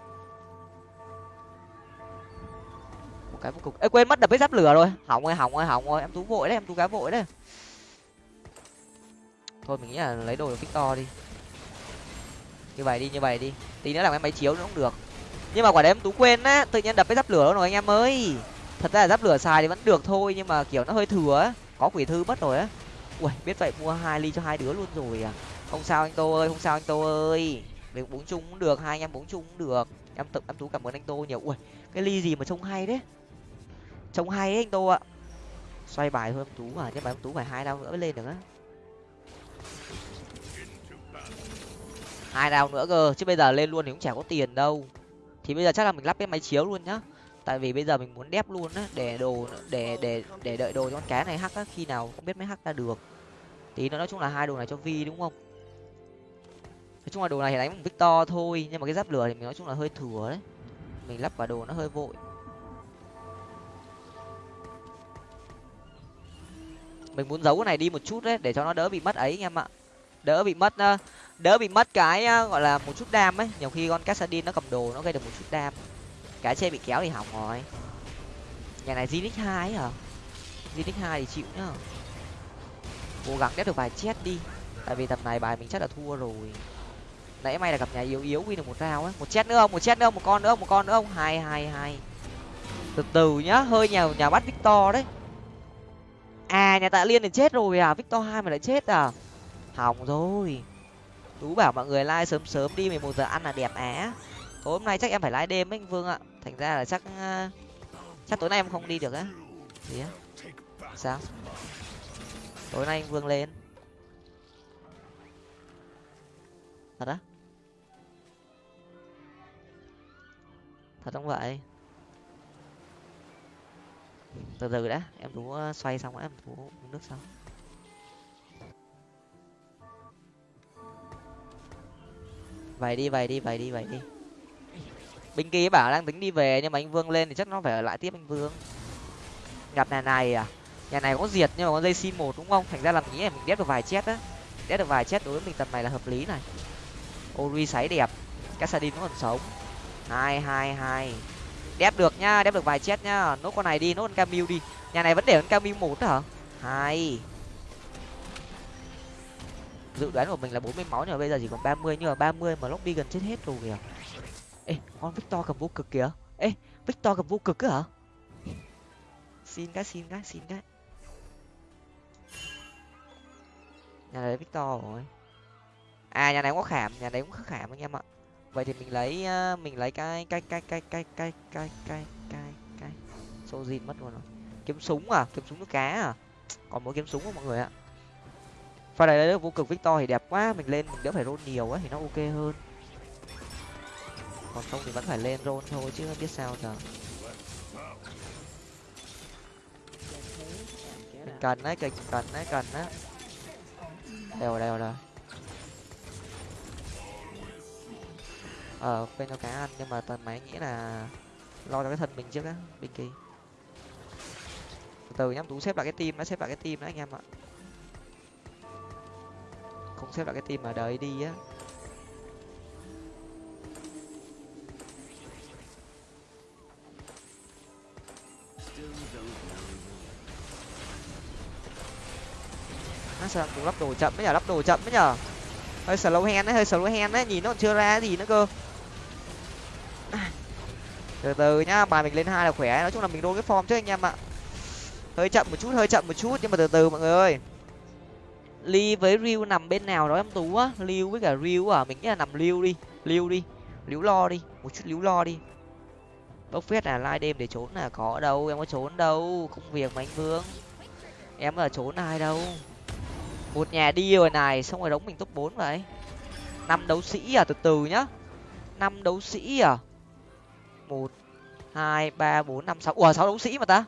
Cái vô ê, quên mất đập cái giáp lửa rồi. Hỏng ơi hỏng ơi hỏng rồi. Em tú vội đấy, em tú cá vội đấy. Thôi, mình nghĩ là lấy đồ victor đi. Như vậy đi, như vậy đi. Tí nữa làm cái máy chiếu nữa cũng được. Nhưng mà quả đấy em tú quên á, tự nhiên đập cái giáp lửa rồi anh em ơi. Thật ra là giáp lửa xài thì vẫn được thôi, nhưng mà kiểu nó hơi thừa á. Có quỷ thư mất rồi á. Ui, biết vậy mua hai ly cho hai đứa luôn rồi à. Không sao anh tô ơi, không sao anh tô ơi. Mình uống chung cũng được, hai anh em uống chung cũng được. Em tự, em tú cảm ơn anh tô nhiều. Ui, cái ly gì mà trông hay đấy trông hay ấy, anh tô ạ. Xoay bài thôi ông tú à nhưng mà ông tú phải hai đau nữa mới lên được á. Hai đau nữa cơ, chứ bây giờ lên luôn thì cũng chả có tiền đâu. Thì bây giờ chắc là mình lắp cái máy chiếu luôn nhá. Tại vì bây giờ mình muốn đép luôn á, để đồ, để để để đợi đồ cho con cá này hắc á, khi nào không biết mới hắc ra được. Tí nữa nói chung là hai đồ này cho vi đúng không? Nói chung là đồ này thì đánh bằng victor thôi, nhưng mà cái giáp lửa thì mình nói chung là hơi thừa đấy. Mình lắp vào đồ nó hơi vội. Mình muốn giấu cái này đi một chút đấy, để cho nó đỡ bị mất ấy, anh em ạ. Đỡ bị mất đỡ bị mất cái gọi là một chút đam ấy. Nhiều khi con cassadin nó cầm đồ nó gây được một chút đam. Cái xe bị kéo thì hỏng rồi. Nhà này zinix hai hả? Zinix hai thì chịu nhá. Cố gắng đép được vài chết đi. Tại vì tầm này bài mình chắc là thua rồi. Nãy may là gặp nhà yếu yếu win được một rau ấy. Một chết nữa không? Một chết nữa không? Một con nữa không? Một con nữa không? Hai hai hai từ từ nhá, hơi nhà nhà bắt victor đấy à nhà tạ liên thì chết rồi à? Victor hai mà lại chết à? Hỏng rồi. Tú bảo mọi người like sớm sớm đi, mười một giờ ăn là đẹp á. Tối hôm nay chắc em phải like đêm ấy anh vương ạ. Thành ra là chắc ờ, chắc tối nay em không đi được á. Gì á. Sao? Tối nay anh vương lên. Thật á? Thật không vậy? Từ từ đã, em tú xoay xong em tú uống nước xong vậy đi vậy đi vậy đi vậy đi. Binh kia bảo đang tính đi về nhưng mà anh vương lên thì chắc nó phải ở lại tiếp anh vương. Gặp nhà này à? Nhà này có diệt nhưng mà có dây sim một đúng không? Thành ra làm nghĩ là mình đép được vài chết á. Đép được vài chết đối với mình tầm này là hợp lý này. Ori sấy đẹp. Cassadin vẫn còn sống. Hai hai hai đép được nhá đép được vài chết nhá nốt con này đi, nốt con camille đi. Nhà này vẫn để con camille một hả? Hai dự đoán của mình là bốn mươi máu, nhưng mà bây giờ chỉ còn ba mươi, nhưng mà ba mươi mà lobby gần chết hết rồi kìa. Ê, con victor cầm vô cực kìa. Ê, victor cầm vô cực á hả? Xin cái xin cái xin cái. Nhà này victor rồi. À nhà này cũng có khảm, nhà này cũng khảm anh em ạ vậy thì mình lấy ờ, mình lấy cái cái cái cái cái cái cái cái cái cái sô gì mất luôn rồi. Kiếm súng à? Kiếm súng nước cá à? Còn mỗi kiếm súng không mọi người ạ. Pha này lấy vô cực victor thì đẹp quá, mình lên mình đỡ phải roll nhiều á thì nó ok hơn. Còn không thì vẫn phải lên roll thôi chứ không biết sao giờ. Mình cần đấy cần cần đấy cần đấy. Đều đều rồi ờ bên cho cá ăn, nhưng mà tần máy nghĩ là lo cho cái thân mình trước á bình kỳ. Từ từ nhắm tú xếp lại cái tim nó xếp lại cái tim đấy anh em ạ. Không xếp lại cái tim mà đợi đi á. Nó sao cũng lắp đồ chậm đấy nhở, lắp đồ chậm đấy nhở. Hơi slow hand đấy hơi slow hand đấy nhìn nó còn chưa ra gì nữa cơ từ từ nhá, bài mình lên hai là khỏe, nói chung là mình đôn cái form chứ anh em ạ. Hơi chậm một chút, hơi chậm một chút, nhưng mà từ từ mọi người ơi. Ly với riu nằm bên nào đó em tú á? Liu với cả riu à? Mình nghĩ là nằm liu đi liu đi, liu lo đi, một chút liu lo đi. Bốc phét là lai đêm để trốn là có đâu, em có trốn đâu, công việc mà anh vương. Em ở trốn ai đâu. Một nhà đi rồi này, xong rồi đóng mình top bốn vậy. Năm đấu sĩ à? Từ từ nhá. Năm đấu sĩ à? Một, hai, ba, bốn, năm, sáu. Ủa, sáu đấu sĩ mà ta?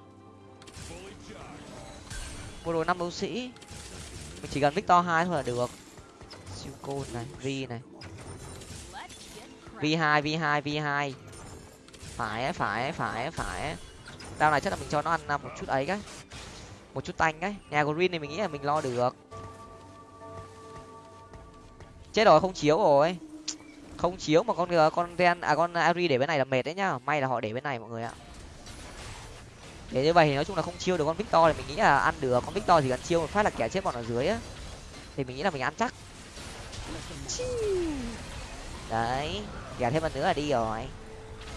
Mua rồi năm đấu sĩ. Mình chỉ cần victor hai thôi là được. Siêu côn này, vi này. V hai v hai v hai. Phải phải phải phải đao này chắc là mình cho nó ăn à, một chút ấy cái. Một chút tanh cái. Nhà green này mình nghĩ là mình lo được. Chết rồi, không chiếu rồi không chiếu mà con ờ, con ren à con ari để bên này là mệt đấy nhá. May là họ để bên này mọi người ạ. Để như vậy thì nói chung là không chiêu được con victor thì mình nghĩ là ăn được. Con victor thì cần chiêu một phát là kẻ chết bọn ở dưới á. Thì mình nghĩ là mình ăn chắc. Đấy, kẻ thêm một nữa là đi rồi.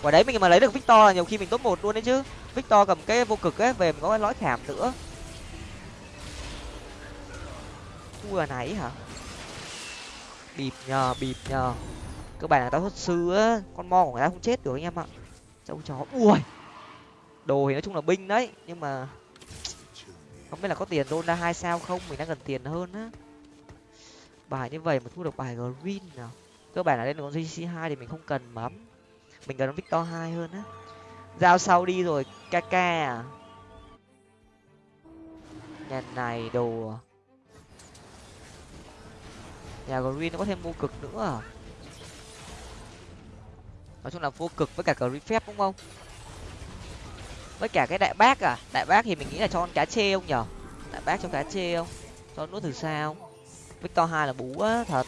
Quả đấy mình mà lấy được victor là nhiều khi mình top một luôn đấy chứ. Victor cầm cái vô cực ấy, về mình có cái lõi thảm nữa. Vừa nãy hả? Bịp nhờ bịp nhờ cơ bản là tao xuất sư á, con mo của người ta không chết được anh em ạ. Châu chó, ui, đồ thì nói chung là binh đấy, nhưng mà không biết là có tiền đôn ra hai sao không, mình đang cần tiền hơn á. Bài như vậy mà thu được bài green nào cơ bản là lên con gc hai thì mình không cần mắm. Mình cần victor hai hơn á. Giao sau đi rồi kk à. Nhà này đồ à. nhà green nó có thêm vô cực nữa à? Nói chung là vô cực với cả cờ phép đúng không? Với cả cái đại bác à? Đại bác thì mình nghĩ là cho con cá chê không nhở? Đại bác cho cá chê không? Cho nuốt từ sao? Victor hai là bú á thật.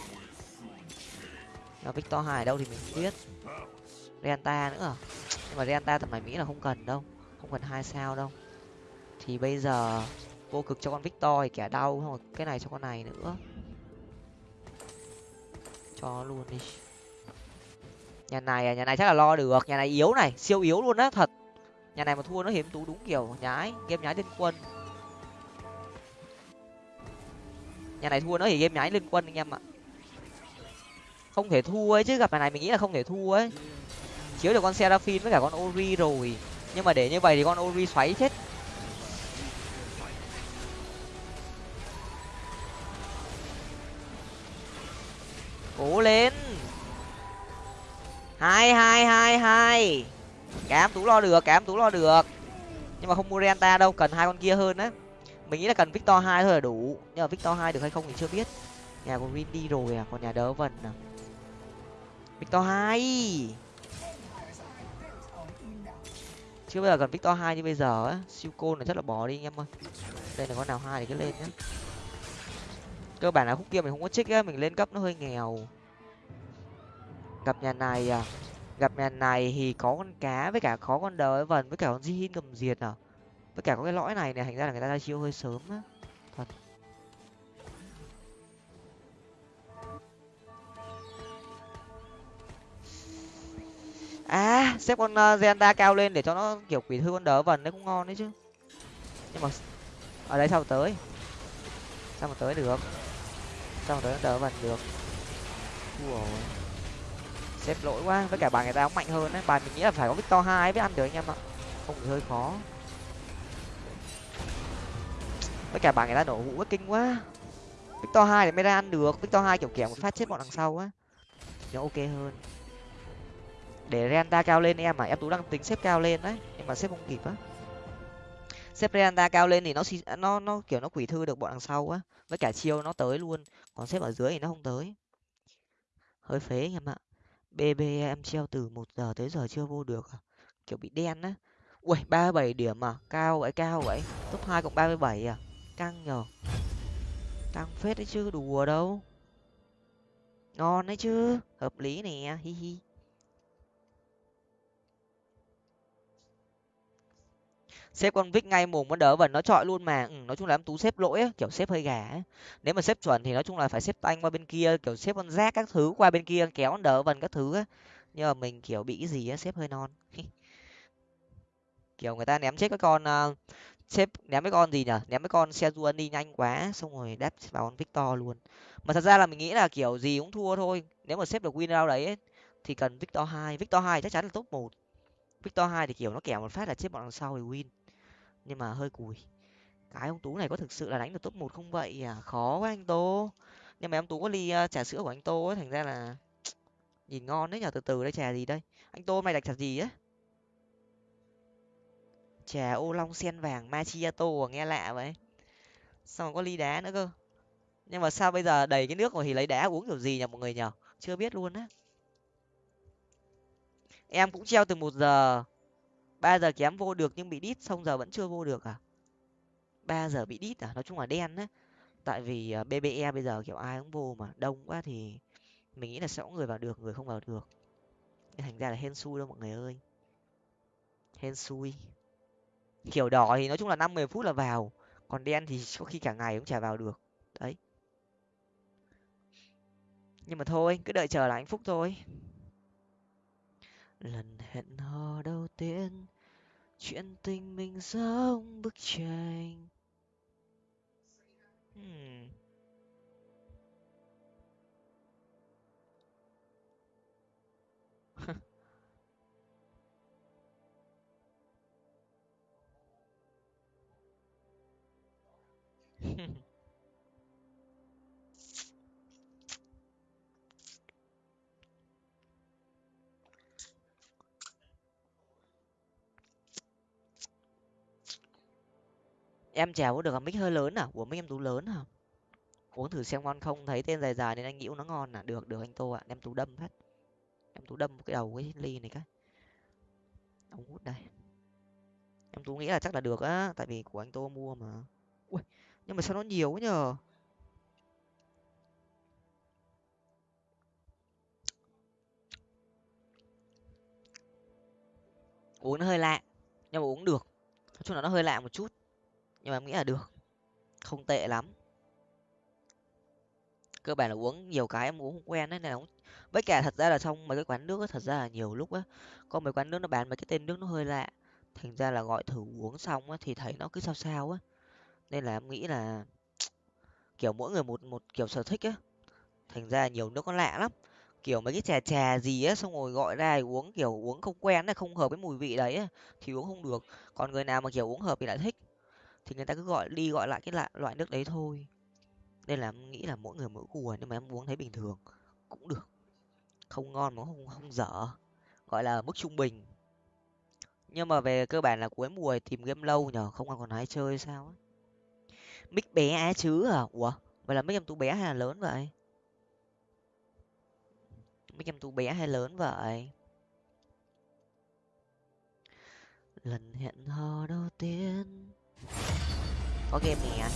Là victor hai ở đâu thì mình không biết. Renta nữa à? Nhưng mà renta tầm này nghĩ là không cần đâu. Không cần hai sao đâu. Thì bây giờ vô cực cho con victor thì kẻ đau không cái này cho con này nữa. Cho luôn đi nhà này à, nhà này chắc là lo được. Nhà này yếu này, siêu yếu luôn á, thật. Nhà này mà thua nó hiếm tú đúng kiểu nhái game nhái liên quân. Nhà này thua nó thì game nhái liên quân anh em ạ. Không thể thua ấy chứ, gặp nhà này mình nghĩ là không thể thua ấy. Chiếu được con seraphim với cả con ori rồi. Nhưng mà để như vậy thì con ori xoáy chết. Cố lên hai hai hai hai. Cám tú lo được cám tú lo được. Nhưng mà không mua renta đâu, cần hai con kia hơn á. Mình nghĩ là cần victor hai thôi là đủ. Nhưng mà victor hai được hay không thì chưa biết. Nhà của green đi rồi à còn nhà đỡ vần à. Victor hai. Chưa bao giờ cần victor hai như bây giờ á. Siêu côn là chắc là bỏ đi anh em ơi. Đây là con nào hai thì cứ lên nhá. Cơ bản là khúc kia mình không có trích á, mình lên cấp nó hơi nghèo gặp nhà này à? Gặp nhà này thì có con cá với cả có con đời vần với cả con di cầm diệt à? Với cả có cái lõi này này thành ra là người ta ra chiêu hơi sớm á. Thật. À xếp con uh, zenda cao lên để cho nó kiểu quỷ thư con đỡ vần đấy cũng ngon đấy chứ. Nhưng mà ở đây sao tới? Sao mà tới được? Sao mà tới đỡ vần được? Ui xếp lỗi quá, với cả bài người ta cũng mạnh hơn đấy bài mình nghĩ là phải có victor hai mới ăn được anh em ạ. Không thì hơi khó. Với cả bài người ta nổ hũ quá, kinh quá. Victor hai thì mới ra ăn được. Victor hai kiểu kiểu một phát chết bọn đằng sau á. Nó ok hơn. Để renta cao lên em mà em tú đang tính xếp cao lên đấy, nhưng mà xếp không kịp á. Xếp renta cao lên thì nó nó nó kiểu nó quỷ thư được bọn đằng sau á. Với cả chiêu nó tới luôn, còn xếp ở dưới thì nó không tới. Hơi phế anh em ạ bb em treo từ một giờ tới giờ chưa vô được à? kiểu bị đen á. Ui ba bảy điểm à? Cao vậy cao vậy. Top hai cộng ba mươi bảy à? Căng nhờ. Căng phết đấy chứ, đùa đâu. Ngon đấy chứ. Hợp lý nè, hi hi. Xếp con vích ngay mồm con đỡ vần nó chọi luôn mà. Ừ, nói chung là em tú xếp lỗi ấy, kiểu xếp hơi gà ấy. nếu mà xếp chuẩn thì nói chung là phải xếp tanh qua bên kia kiểu xếp con rác các thứ qua bên kia kéo con đỡ vần các thứ ấy. nhưng mà mình kiểu bị gì á xếp hơi non. Kiểu người ta ném chết các con uh, xếp ném mấy con gì nhở? Ném mấy con xe ruân đi nhanh quá xong rồi đáp vào con victor luôn. Mà thật ra là mình nghĩ là kiểu gì cũng thua thôi. Nếu mà xếp được win round đấy ấy, thì cần victor hai. Victor hai chắc chắn là top một. Victor hai thì kiểu nó kẻ một phát là chết bọn đằng sau thì win nhưng mà hơi cùi. Cái ông tú này có thực sự là đánh được top một không vậy? À khó quá anh tô. Nhưng mà em tú có ly uh, trà sữa của anh tô ấy thành ra là nhìn ngon đấy nhở từ từ đây trà gì đây? Anh tô mày đặt trà gì á? Trà ô long sen vàng macchiato à, nghe lạ vậy. Xong có ly đá nữa cơ? Nhưng mà sao bây giờ đầy cái nước rồi thì lấy đá uống kiểu gì nhỉ mọi người nhở chưa biết luôn á. Em cũng treo từ một giờ ba giờ kém vô được nhưng bị đít xong giờ vẫn chưa vô được à? Ba giờ bị đít à? Nói chung là đen đấy, tại vì à, bbe bây giờ kiểu ai cũng vô mà đông quá thì mình nghĩ là sẽ có người vào được người không vào được. Nên thành ra là hên xui đâu mọi người ơi. Hên xui. Kiểu đỏ thì nói chung là năm mười phút là vào còn đen thì có khi cả ngày cũng chả vào được. Đấy. Nhưng mà thôi cứ đợi chờ là hạnh phúc thôi. Lần hẹn hò đầu tiên chuyện tình mình giống bức tranh hmm. em chèo có được mic hơi lớn à? Của mic em tú lớn à uống thử xem ngon không? Thấy tên dài dài nên anh nghĩ nó ngon à? Được được anh tô ạ. Em tú đâm hết, em tú đâm cái đầu cái ly này cái. Ống hút đây. Em tú nghĩ là chắc là được á tại vì của anh tô mua mà. Ui nhưng mà sao nó nhiều quá nhờ? Uống nó hơi lạ nhưng mà uống được. Nói chung là nó hơi lạ một chút nhưng mà em nghĩ là được. Không tệ lắm. Cơ bản là uống nhiều cái em uống không quen đấy nên với cả thật ra là trong mấy cái quán nước ấy, thật ra là nhiều lúc á có mấy quán nước nó bán mấy cái tên nước nó hơi lạ. Thành ra là gọi thử uống xong á thì thấy nó cứ sao sao á. Nên là em nghĩ là kiểu mỗi người một một kiểu sở thích á. Thành ra nhiều nước nó lạ lắm. Kiểu mấy cái trà trà gì á xong rồi gọi ra uống kiểu uống không quen này không hợp với mùi vị đấy á, thì uống không được. Còn người nào mà kiểu uống hợp thì lại thích thì người ta cứ gọi, đi gọi lại cái loại loại nước đấy thôi. Nên là em nghĩ là mỗi người mỗi cùa à, nhưng mà em uống thấy bình thường, cũng được. Không ngon mà không không dở. Gọi là mức trung bình. Nhưng mà về cơ bản là cuối mùa tìm game lâu nhở không còn ai chơi sao ấy mic bé á chứ à? Ủa, vậy là mic em tú bé hay là lớn vậy? Mic em tú bé hay lớn vậy? Lần hẹn hò đầu tiên có game nè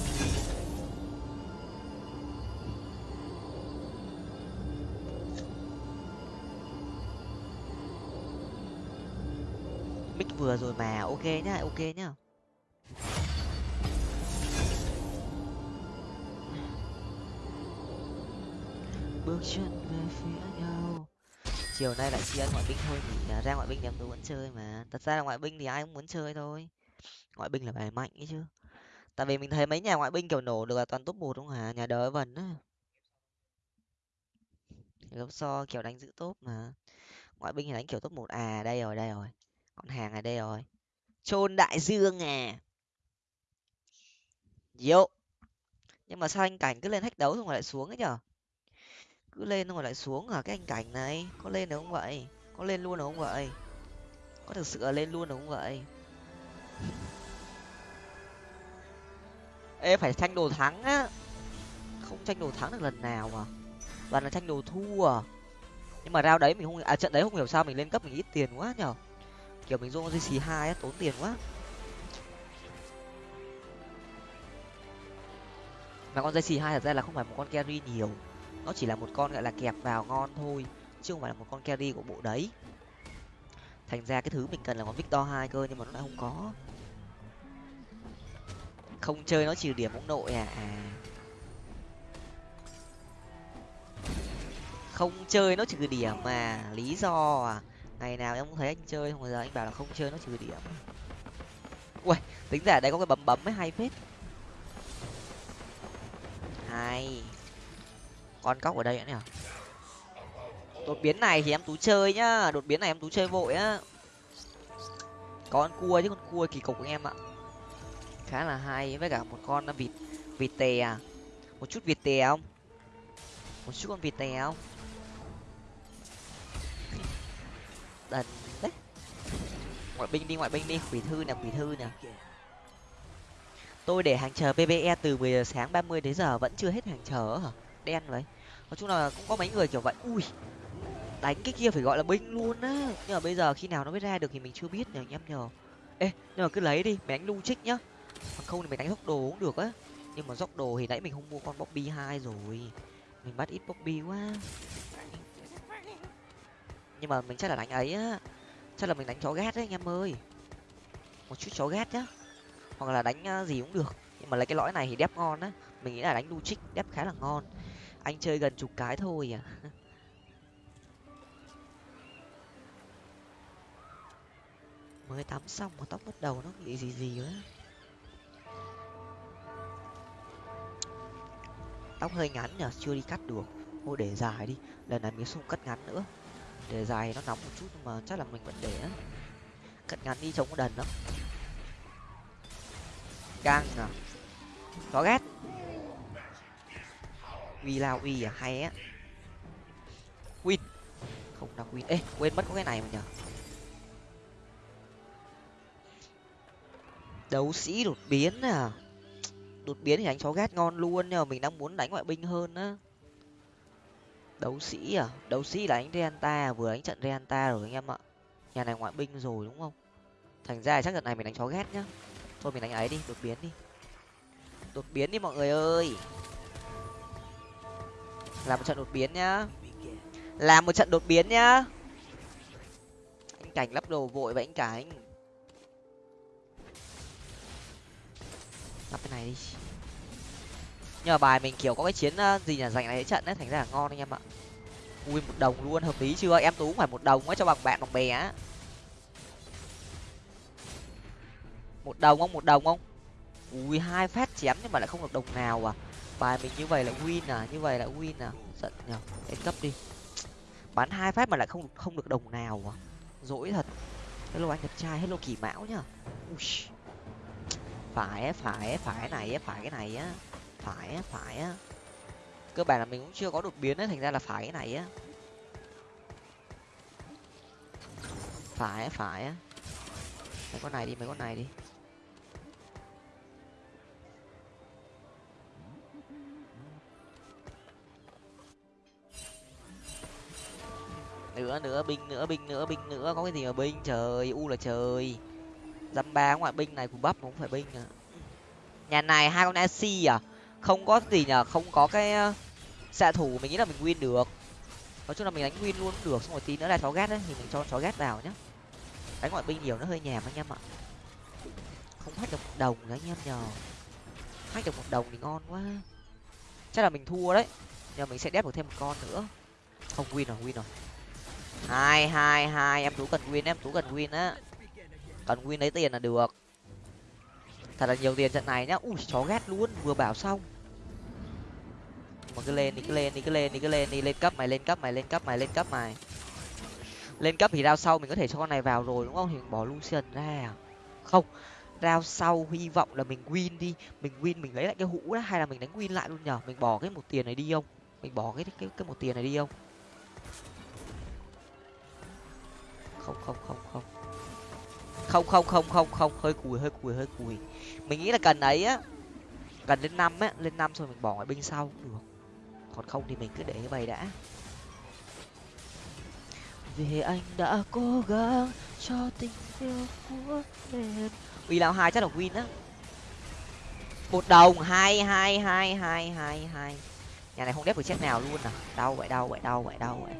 mic vừa rồi mà, ok nhá ok nhá. Bước chân về phía nhau. Chiều nay lại tri ân ngoại binh thôi nhỉ? Ra ngoại binh thì em tú vẫn chơi mà. Thật ra là ngoại binh thì ai cũng muốn chơi thôi ngoại binh là bài mạnh ấy chứ. Tại vì mình thấy mấy nhà ngoại binh, kiểu, nổ được là toàn top một đúng không hả? Nhà Đới vần á. Gấp so kiểu, đánh giữ top mà. Ngoại binh thì đánh, kiểu, top một. À đây rồi đây rồi. Con hàng ở đây rồi. Chôn đại dương à. Diệu. nhưng mà sao anh cảnh cứ lên hách đấu xong rồi lại xuống ấy nhở? Cứ lên xong rồi lại xuống hả? cái anh cảnh này, có lên được không vậy? Có lên luôn được không vậy? Có thực sự là lên luôn được không vậy? Ê, phải tranh đồ thắng á. Không tranh đồ thắng được lần nào mà toàn là tranh đồ thua à? nhưng mà rao đấy mình không à trận đấy không hiểu sao mình lên cấp mình ít tiền quá nhở kiểu mình dùng gc hai á, tốn tiền quá. Mà con dây hai thật ra là không phải một con carry nhiều. Nó chỉ là một con, gọi là kẹp vào ngon thôi, chứ không phải là một con carry của bộ đấy thành ra cái thứ mình cần là con victor hai cơ, nhưng mà nó lại không có. Không chơi nó trừ điểm ông nội à à. Không chơi nó trừ điểm mà, lý do à. Ngày nào em cũng thấy anh chơi không bao giờ anh bảo là không chơi nó trừ điểm. Ui tính giả đây có cái bấm bấm mới hay phết. Hay. Con cóc ở đây nữa nhỉ? Đột biến này thì em tú chơi nhá. Đột biến này em tú chơi vội á. Con cua chứ, con cua kỳ cục của em ạ. Khá là hay. Với cả một con vịt vịt tè à. một chút vịt tè không? Một chút con vịt tè không? Đần đấy. Ngoại binh đi, ngoại binh đi. Quỷ thư nè, quỷ thư nè. Tôi để hàng chờ pbe từ 10 giờ sáng 30 đến giờ vẫn chưa hết hàng chờ hả? Đen vậy. Nói chung là cũng có mấy người kiểu vậy. Ui đánh cái kia phải gọi là binh luôn á. Nhưng mà bây giờ khi nào nó mới ra được thì mình chưa biết nhờ, anh em nhờ. Ê, nhưng mà cứ lấy đi, mày đánh lu trích nhá. Còn không thì mày đánh dốc đồ cũng được á. Nhưng mà dốc đồ thì nãy mình không mua con bobby hai rồi. Mình bắt ít bobby quá. Nhưng mà mình chắc là đánh ấy á. Chắc là mình đánh chó gát đấy anh em ơi. Một chút chó gát nhá. Hoặc là đánh à, gì cũng được. Nhưng mà lấy cái lõi này thì đép ngon á. Mình nghĩ là đánh lu trích đép khá là ngon. Anh chơi gần chục cái thôi à. mới tắm xong, mà tóc bắt đầu nó nghĩ gì gì quá tóc hơi ngắn nhở chưa đi cắt được. Thôi để dài đi, lần này mình không cắt ngắn nữa. Để dài nó nóng một chút nhưng mà chắc là mình vẫn để đó. cắt ngắn đi trông có đần lắm. Gang à. Có ghét. Uy lao uy à hay á. Win. Không đọc win. Ê, quên mất có cái này mà nhở đấu sĩ đột biến à? Đột biến thì đánh chó gát ngon luôn nhưng mà mình đang muốn đánh ngoại binh hơn á. Đấu sĩ à? Đấu sĩ là đánh renta vừa đánh trận renta rồi anh em ạ. Nhà này ngoại binh rồi đúng không? Thành ra chắc trận này mình đánh chó ghét nhá. Thôi mình đánh ấy đi, đột biến đi. Đột biến đi mọi người ơi. Làm một trận đột biến nhá. Làm một trận đột biến nhá. Anh cảnh lắp đồ vội vậy anh cảnh. Lắp cái này đi. Nhưng mà bài mình, kiểu, có cái chiến ờ, gì là giành lại trận đấy, thành ra là ngon anh em ạ. Ui một đồng luôn, hợp lý chưa? Em tú cũng phải một đồng á cho bằng bạn bằng bè á. Một đồng không? Một đồng không? Ui, hai phát chém nhưng mà lại không được đồng nào à. Bài mình như vậy là win à như vậy là win à. Giận nhở lên cấp đi. Bắn hai phát mà lại không không được đồng nào à. Dỗi thật. Hello anh đẹp trai, hello kỳ mão nhá ui phải phải phải này phải cái này á, phải phải á. Cơ bản là mình cũng chưa có đột biến ấy thành ra là phải cái này á. Phải phải á. Mấy con này đi, mấy con này đi. Nữa nữa, binh nữa binh nữa binh nữa, có cái gì mà binh? Trời, u là trời dăm ba ngoại binh này của bắp cũng phải binh à. Nhà này hai con ac à? Không có gì nhở không có cái ờ, xạ thủ mình nghĩ là mình win được. Nói chung là mình đánh win luôn cũng được, xong rồi tí nữa là chó ghét đấy thì mình cho chó ghét vào nhá. Đánh ngoại binh nhiều nó hơi nhèm anh em ạ. Không hết được một đồng nữa anh em nhờ. Hết được một đồng thì ngon quá. Chắc là mình thua đấy. Nhờ mình sẽ đép được thêm một con nữa. Không, win rồi win rồi. Hai hai hai, em tú cần win, em tú cần win á cần win lấy tiền là được. Thật là nhiều tiền trận này nhá. Ui, chó ghét luôn, vừa bảo xong. Mà cứ lên đi, cứ lên đi, cứ lên đi, cứ lên đi. Lên cấp mày, lên cấp mày, lên cấp mày, lên cấp mày. Lên cấp thì rao sau mình có thể cho con này vào rồi, đúng không? Thì mình bỏ lucian ra à? không rao sau hy vọng là mình win đi. Mình win, mình lấy lại cái hũ đó hay là mình đánh win lại luôn nhở? Mình bỏ cái một tiền này đi không? Mình bỏ cái cái cái một tiền này đi không? Không không không không không không không không không. Hơi cùi hơi cùi hơi cùi. Mình nghĩ là cần ấy á. Cần lên năm á, lên năm rồi mình bỏ ngoại binh sau cũng được. Còn không thì mình cứ để như vậy đã. Vì anh đã cố gắng cho tình yêu của em. Uy lão hai chắc là win á. Một đồng, hai hai hai hai hai hai. Nhà này không đép được chết nào luôn à. Đau vậy đau vậy đau vậy đau vậy.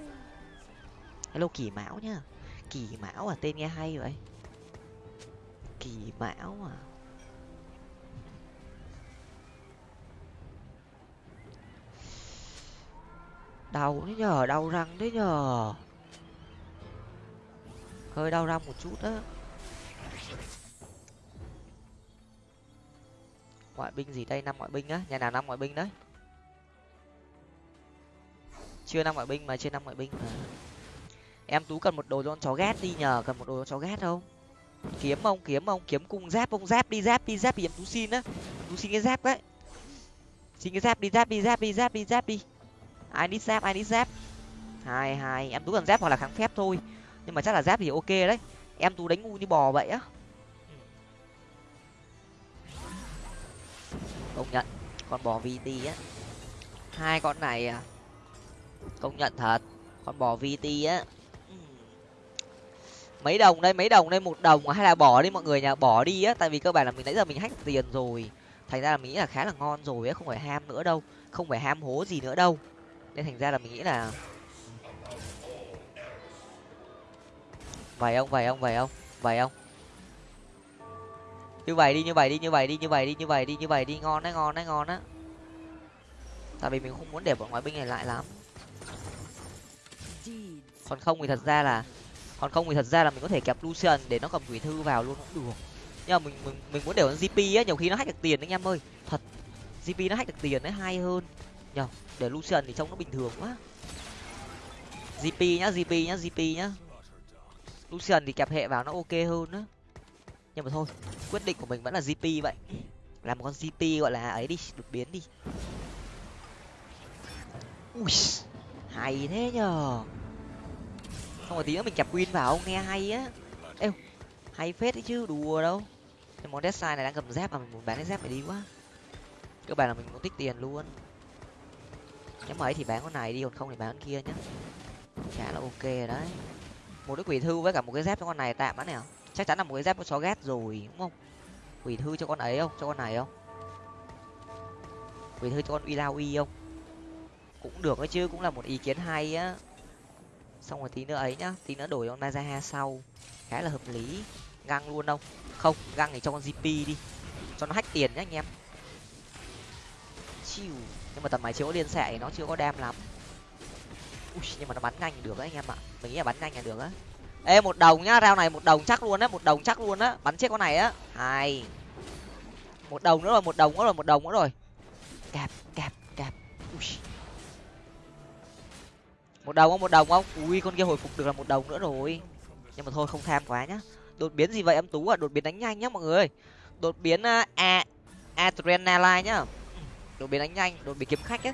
Hello, kỳ mão nhá. Kỳ mão à tên nghe hay vậy kỳ mão à. Đau đấy nhờ, đau răng đấy nhờ. Hơi đau răng một chút á. Ngoại binh gì đây? Năm ngoại binh á. Nhà nào năm ngoại binh đấy? Chưa năm ngoại binh mà, chưa năm ngoại binh mà. Em tú cần một đồ cho con chó ghét đi nhờ, cần một đồ cho chó ghét không? Kiếm ông kiếm ông, kiếm cung giáp, ông giáp đi giáp đi giáp đi. Em tú xin á. Tú xin cái giáp đấy. Xin cái giáp đi giáp đi giáp đi giáp đi giáp đi. Ai đi giáp, ai đi giáp. Hai hai. Em tú cần giáp hoặc là kháng phép thôi. Nhưng mà chắc là giáp thì ok đấy. Em tú đánh ngu như bò vậy á. Công nhận. Con bò vt á. Hai con này à. Công nhận thật. Con bò vt á mấy đồng đây, mấy đồng đây, một đồng à? hay là bỏ đi mọi người nhà bỏ đi á, tại vì cơ bản là mình, nãy giờ mình hack tiền rồi. Thành ra là mình nghĩ là khá là ngon rồi á, không phải ham nữa đâu. Không phải ham hố gì nữa đâu. Nên thành ra là mình nghĩ là vậy ông vậy ông vậy ông vậy ông như vậy đi, như vậy đi, như vậy đi, như vậy đi, như vậy đi, như vậy đi. Ngon đấy ngon đấy, ngon á tại vì mình không muốn để bọn ngoại binh này lại lắm. Còn không thì thật ra là còn không thì thật ra là mình có thể kẹp lucian để nó cầm quỷ thư vào luôn cũng được. Nhưng mà mình mình mình muốn để con gp á, nhiều khi nó hack được tiền đấy anh em ơi. Thật gp nó hack được tiền đấy, hay hơn. Nhờ, để lucian thì trông nó bình thường quá. Gp nhá gp nhá gp nhá. Lucian thì kẹp hệ vào nó ok hơn á. Nhưng mà thôi, quyết định của mình vẫn là gp vậy. Làm một con gp gọi là ấy đi, đột biến đi. Ui, hay thế nhờ không rồi tí nữa mình chập win vào, nghe hay á. Êu hay phết đấy chứ, đùa đâu. Cái món deadside này đang cầm dép mà mình muốn bán cái dép này đi quá. Cơ bản là mình muốn tích tiền luôn. Nếu mà ấy thì bán con này đi, còn không thì bán con kia nhá. Chả là ok rồi đấy. Một cái quỷ thư với cả một cái dép cho con này tạm á nào à? chắc chắn là một cái dép có chó ghét rồi, đúng không? Quỷ thư cho con ấy không? Cho con này không? Quỷ thư cho con uy lao uy không? Cũng được ấy chứ, cũng là một ý kiến hay á xong rồi tí nữa ấy nhá tí nữa đổi con Nazaha sau. Khá là hợp lý. Găng luôn đâu không găng thì cho con gp đi. Cho nó hách tiền nhá anh em. Chiu. Nhưng mà tầm máy chưa có liên xạ thì nó chưa có đam lắm. Ui, nhưng mà nó bắn nhanh được đấy anh em ạ. Mình nghĩ là bắn nhanh là được á. Ê một đồng nhá rao này một đồng chắc luôn á một đồng chắc luôn á. Bắn chết con này á. Hai một đồng nữa rồi một đồng nữa rồi một đồng nữa rồi. Cạp cạp cạp. Ui một đồng không? Một đồng không? Ui, con kia hồi phục được là một đồng nữa rồi. Nhưng mà thôi, không tham quá nhá. Đột biến gì vậy? Em tú à đột biến đánh nhanh nhá, mọi người. Đột biến à, a, adrenaline nhá. Đột biến đánh nhanh, đột biến kiếm khách ấy.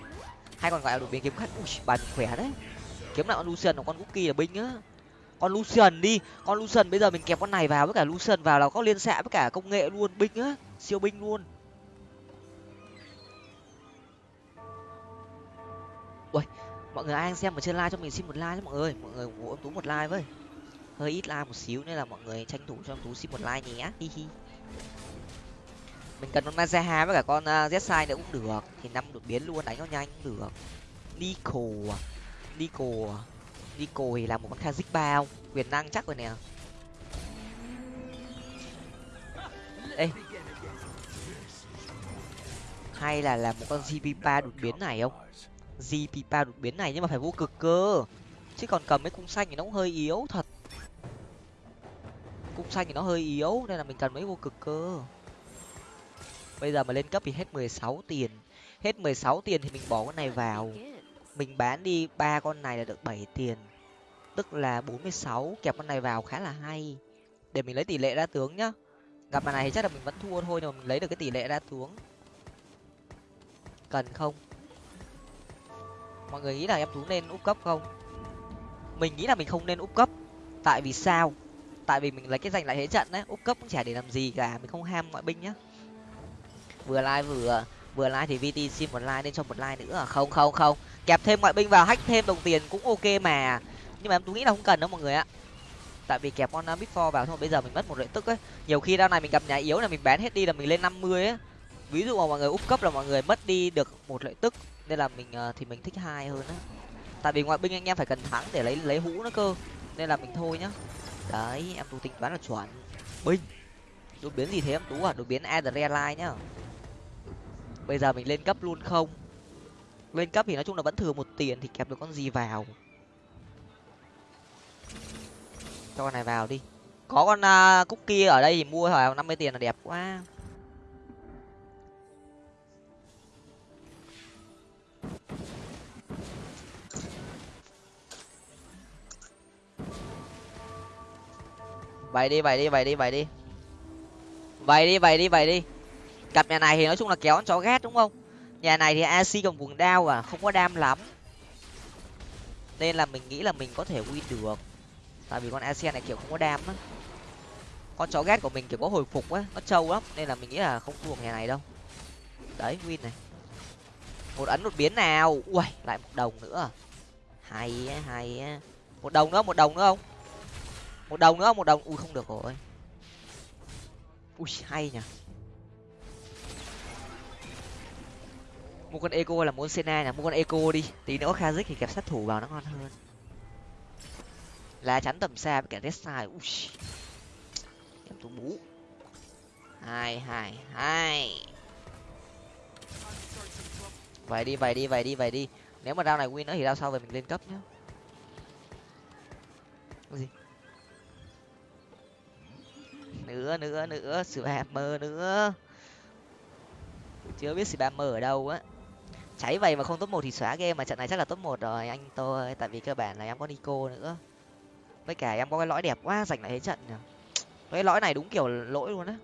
Hay còn gọi là đột biến kiếm khách. Ui bà khỏe đấy. Kiếm lại con lucian của con cookie là binh á. Con lucian đi. Con lucian bây giờ mình kẹp con này vào với cả lucian vào là có liên xạ với cả công nghệ luôn. Binh á. Siêu binh luôn. Ui mọi người ai đang xem ở trên like cho mình xin một like cho mọi người. Mọi người ủng hộ tú một like với. Hơi ít like một xíu nên là mọi người tranh thủ cho tú xin một like nhé. Hi hi. Mình cần con Nazaha với cả con à, Zsai nữa cũng được. Thì năm đột biến luôn, đánh nó nhanh cũng được. Nico à. Nico à. Nico thì là một con Kha'Zix bao quyền năng chắc rồi nè. Ê. Hay là làm một con gp ba đột biến này không? Gp ba đột biến này nhưng mà phải vô cực cơ. Chứ còn cầm mấy cung xanh thì nó cũng hơi yếu thật. Cung xanh thì nó hơi yếu, nên là mình cần mấy vô cực cơ. Bây giờ mà lên cấp thì hết mười sáu tiền. Hết mười sáu tiền thì mình bỏ con này vào. Mình bán đi ba con này là được bảy tiền. Tức là bốn mươi sáu, kẹp con này vào khá là hay. Để mình lấy tỷ lệ ra tướng nhá. Gặp mà này thì chắc là mình vẫn thua thôi, nhưng mà mình lấy được cái tỷ lệ ra tướng. Cần không? Mọi người nghĩ là em tú nên úp cấp không? Mình nghĩ là mình không nên úp cấp. Tại vì sao? Tại vì mình lấy cái giành lại thế trận đấy úp cấp cũng chả để làm gì cả, mình không ham ngoại binh nhá. Vừa like vừa vừa like thì vt xin một like nên cho một like nữa à? không không không. Kẹp thêm ngoại binh vào, hack thêm đồng tiền cũng ok mà. Nhưng mà em tú nghĩ là không cần đâu mọi người ạ. Tại vì kẹp con bit for vào thôi, bây giờ mình mất một lợi tức ấy. Nhiều khi đao này mình gặp nhà yếu là mình bán hết đi là mình lên năm mươi ấy. Ví dụ mà mọi người úp cấp là mọi người mất đi được một lợi tức nên là mình ờ, thì mình thích hai hơn á. Tại vì ngoại binh anh em phải cần thắng để lấy lấy hũ nó cơ. Nên là mình thôi nhá. Đấy em tú tính toán là chuẩn. Binh. Đột biến gì thế em? Tú à đột biến adrenaline nhá. Bây giờ mình lên cấp luôn không? Lên cấp thì nói chung là vẫn thừa một tiền thì kẹp được con gì vào. Cho con này vào đi. Có con uh, cookie ở đây thì mua hỏi năm mươi tiền là đẹp quá. Vậy đi vậy đi vậy đi vậy đi. Vậy đi vậy đi vậy đi. Cặp nhà này thì nói chung là kéo con chó ghét đúng không? Nhà này thì ac cầm cuồng đao à không có đam lắm. Nên là mình nghĩ là mình có thể win được. Tại vì con ac này kiểu không có đam á. Con chó ghét của mình kiểu có hồi phục á, nó trâu lắm. Nên là mình nghĩ là không thua nhà này đâu. Đấy, win này. Một ấn, một biến nào. Ui lại một đồng nữa à. hay á hay á. Một đồng nữa, một đồng nữa không? Một đồng nữa, một đồng. Ui, không được rồi. Ui, hay nhỉ. Mua con eco là muốn sena nhỉ mua con eco đi. Tí nữa kha kazik thì kẹp sát thủ vào nó ngon hơn. Lá chắn tầm xa với cả test sai ui. Em tú bú. Hai hai hai. Vậy đi vậy đi vậy đi vậy đi. Nếu mà rau này win nữa thì rau sau về mình lên cấp nhá. Cái gì? Nữa nữa nữa. Spammer nữa. Chưa biết spammer ở đâu á. Cháy vậy mà không top một thì xóa game mà trận này chắc là top một rồi, anh tôi. Tại vì cơ bản là em có nico nữa. Với cả em có cái lõi đẹp quá, giành lại thế trận nhỉ. Cái lõi này đúng kiểu lỗi luôn á.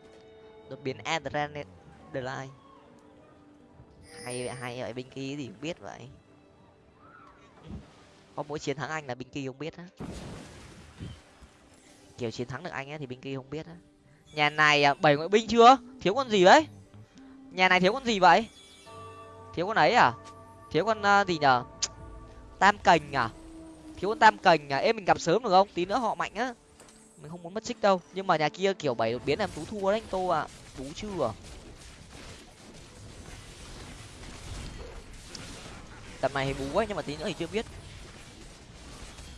Đột biến adrenaline. Hay hay vậy, binh kia gì cũng biết vậy. Có mỗi chiến thắng anh là binh kia không biết á. Kiểu chiến thắng được anh ấy thì binh kia không biết á nhà này à, bảy ngoại binh chưa? Thiếu con gì đấy? Nhà này thiếu con gì vậy? Thiếu con ấy à? Thiếu con uh, gì nhở? Tam cành à? Thiếu con tam cành à? Em mình gặp sớm được không? Tí nữa họ mạnh á. Mình không muốn mất xích đâu. Nhưng mà nhà kia kiểu bảy đột biến làm tú thua đấy anh tô à. Tú chưa? Tập này thì bú quá nhưng mà tí nữa thì chưa biết.